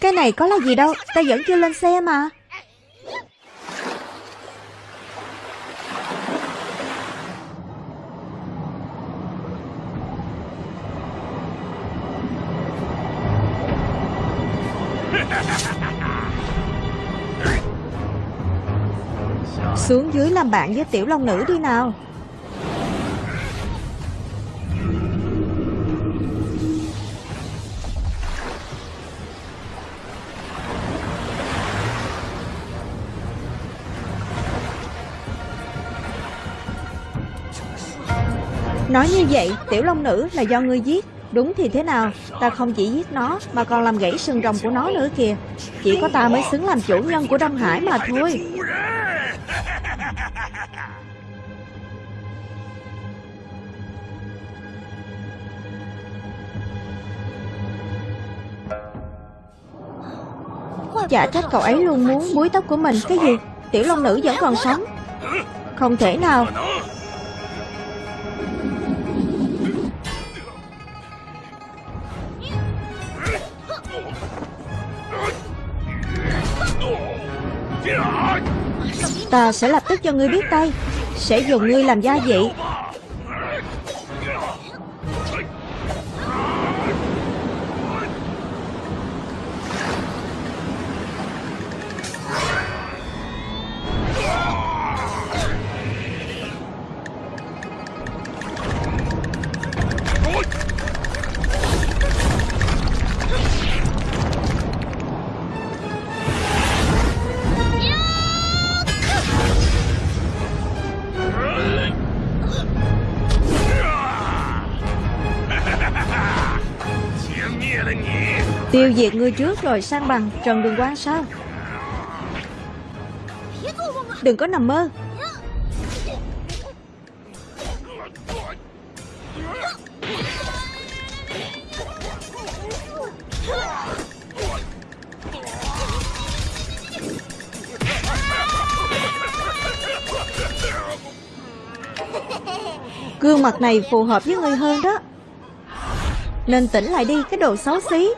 Cái này có là gì đâu? Ta vẫn chưa lên xe mà. Xuống dưới làm bạn với tiểu long nữ đi nào. Nói như vậy, tiểu long nữ là do ngươi giết. Đúng thì thế nào? Ta không chỉ giết nó Mà còn làm gãy sừng rồng của nó nữa kìa. Chỉ có ta mới xứng làm chủ nhân của Đông Hải mà thôi. Dạ Chả trách cậu ấy luôn muốn búi tóc của mình. Cái gì? Tiểu Long Nữ vẫn còn sống. Không thể nào. Ta sẽ lập tức cho ngươi biết tay. Sẽ dùng ngươi làm gia vị. Tiêu diệt ngươi trước rồi sang bằng Trần Đường quan sao? Đừng có nằm mơ. Gương mặt này phù hợp với ngươi hơn đó. Nên tỉnh lại đi, cái đồ xấu xí.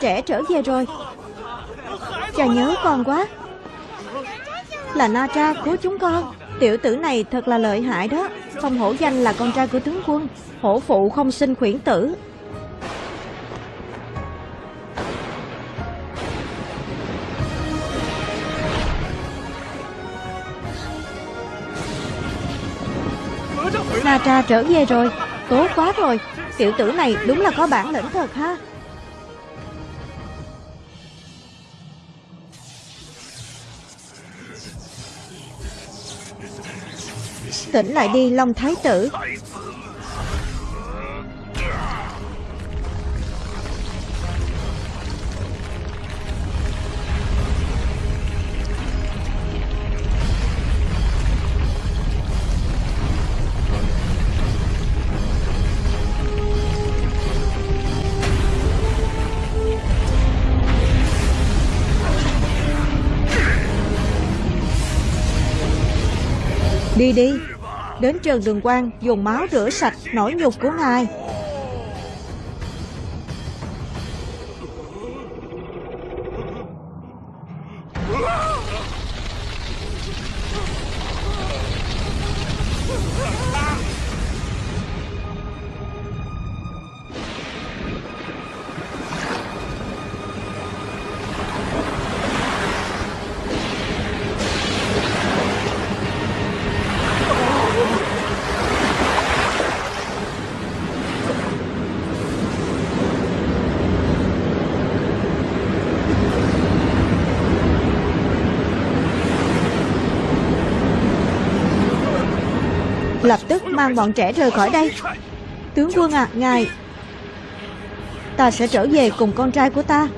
Trẻ trở về rồi. Cha nhớ con quá. Là Na Tra cứu chúng con. Tiểu tử này thật là lợi hại đó. Không hổ danh là con trai của tướng quân. Hổ phụ không sinh khuyển tử. Na Tra trở về rồi. Tốt quá rồi. Tiểu tử này đúng là có bản lĩnh thật ha. Tỉnh lại đi Long Thái tử. Đi đi. Đến Trần Đường Quang dùng máu rửa sạch nỗi nhục của ngài. Lập tức mang bọn trẻ rời khỏi đây. Tướng quân à, ngài. Ta sẽ trở về cùng con trai của ta.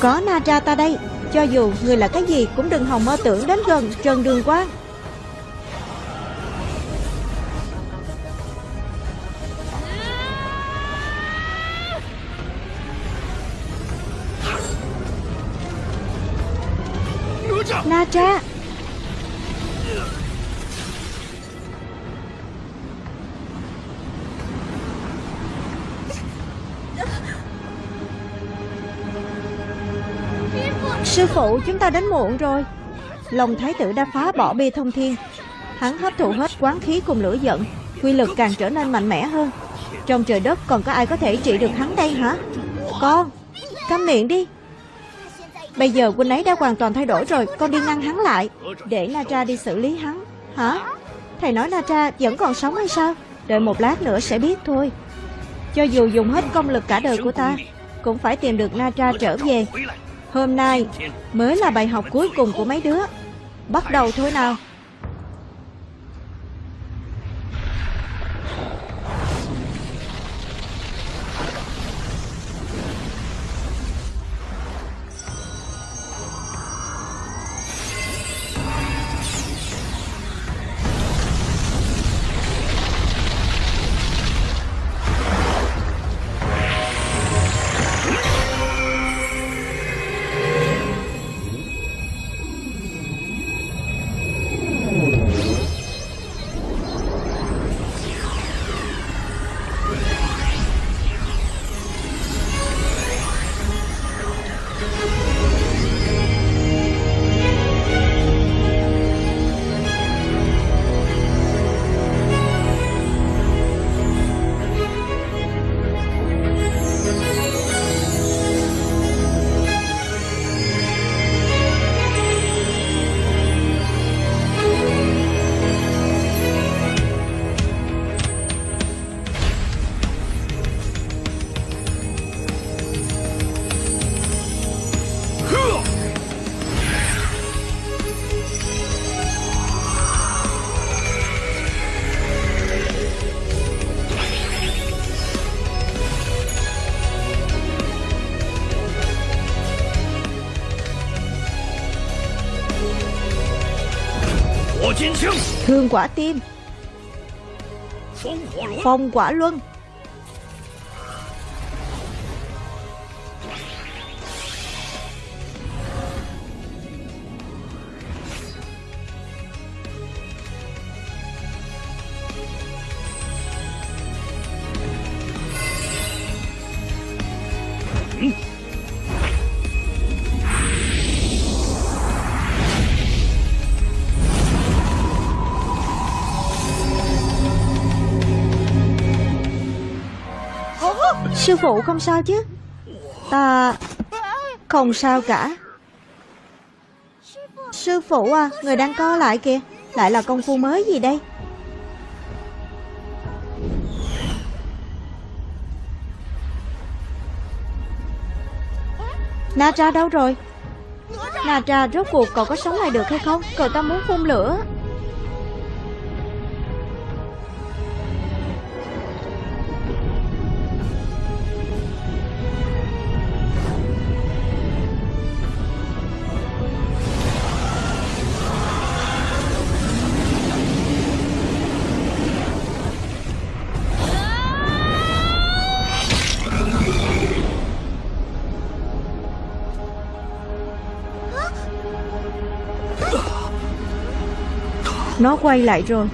Có Na Tra ta đây. Cho dù người là cái gì cũng đừng hòng mơ tưởng đến gần Trần Đường Quang ta đến muộn rồi. Lòng thái tử đã phá bỏ bê thông thiên. Hắn hấp thụ hết quán khí cùng lửa giận, Quy lực càng trở nên mạnh mẽ hơn. Trong trời đất còn có ai có thể trị được hắn đây hả? Con, Câm miệng đi. Bây giờ quân ấy đã hoàn toàn thay đổi rồi, Con đi ngăn hắn lại. Để Natra đi xử lý hắn, Hả? Thầy nói Natra vẫn còn sống hay sao? Đợi một lát nữa sẽ biết thôi. Cho dù dùng hết công lực cả đời của ta, Cũng phải tìm được Natra trở về. Hôm nay mới là bài học cuối cùng của mấy đứa. Bắt đầu thôi nào. Thương quả tim Phong quả luân Sư phụ không sao chứ? Ta Không sao cả. Sư phụ à Người đang co lại kìa. Lại là công phu mới gì đây? Natra đâu rồi? Natra rốt cuộc cậu có sống lại được hay không? Cậu ta muốn phun lửa. Nó quay lại rồi.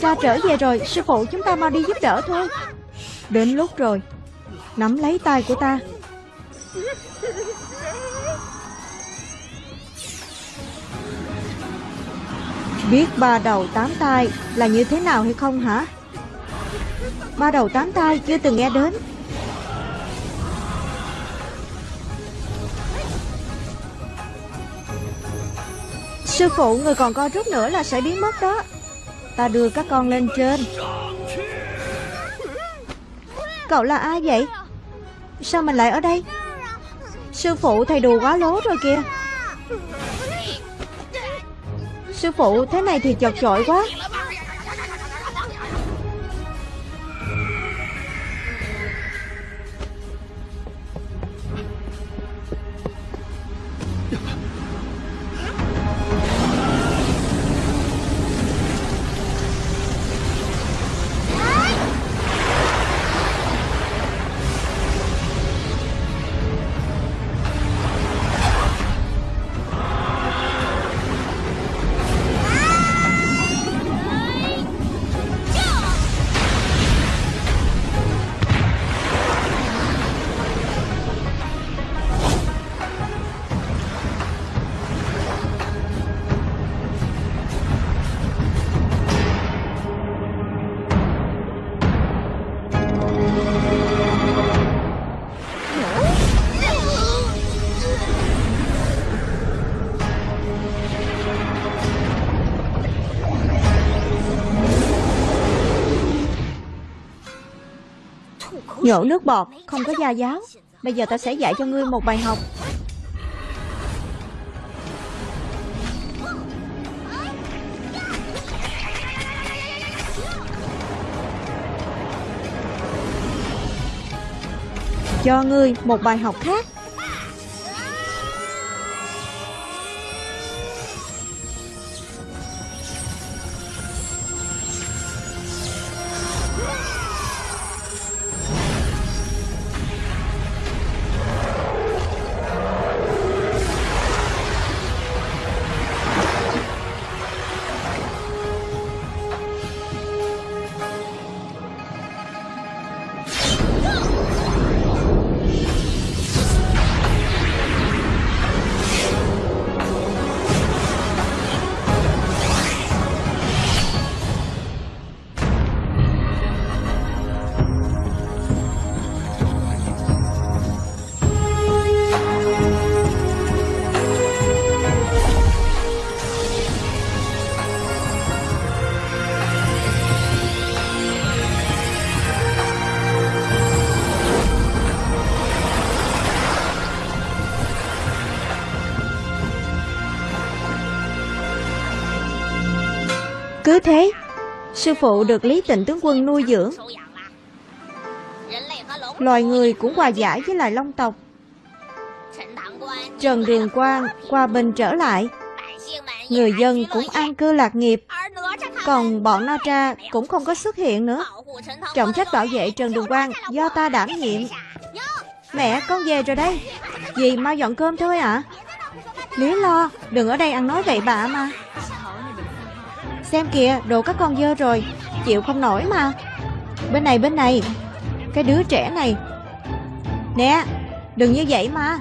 Cha trở về rồi, Sư phụ chúng ta mau đi giúp đỡ thôi. Đến lúc rồi, Nắm lấy tay của ta. Biết ba đầu tám tay là như thế nào hay không hả? Ba đầu tám tay chưa từng nghe đến. Sư phụ, người còn co rút nữa là sẽ biến mất đó. Ta đưa các con lên trên. Cậu là ai vậy? Sao mình lại ở đây? Sư phụ, thầy đùa quá lố rồi kìa. Sư phụ, thế này thì chật chội quá. Nhổ nước bọt, Không có gia giáo Bây giờ ta sẽ dạy cho ngươi một bài học. Cho ngươi một bài học khác. Thế. Sư phụ được Lý Tịnh tướng quân nuôi dưỡng. Loài người cũng hòa giải với lại long tộc. Trần Đường Quang qua bên trở lại. Người dân cũng an cư lạc nghiệp. Còn bọn Na Tra cũng không có xuất hiện nữa. Trọng trách bảo vệ Trần Đường Quang do ta đảm nhiệm. Mẹ, con về rồi đây. Dì mau dọn cơm thôi ạ. Lý lo, Đừng ở đây ăn nói vậy bà mà. Xem kìa, đồ các con dơ rồi. Chịu không nổi mà. Bên này bên này. Cái đứa trẻ này. Nè, đừng như vậy mà.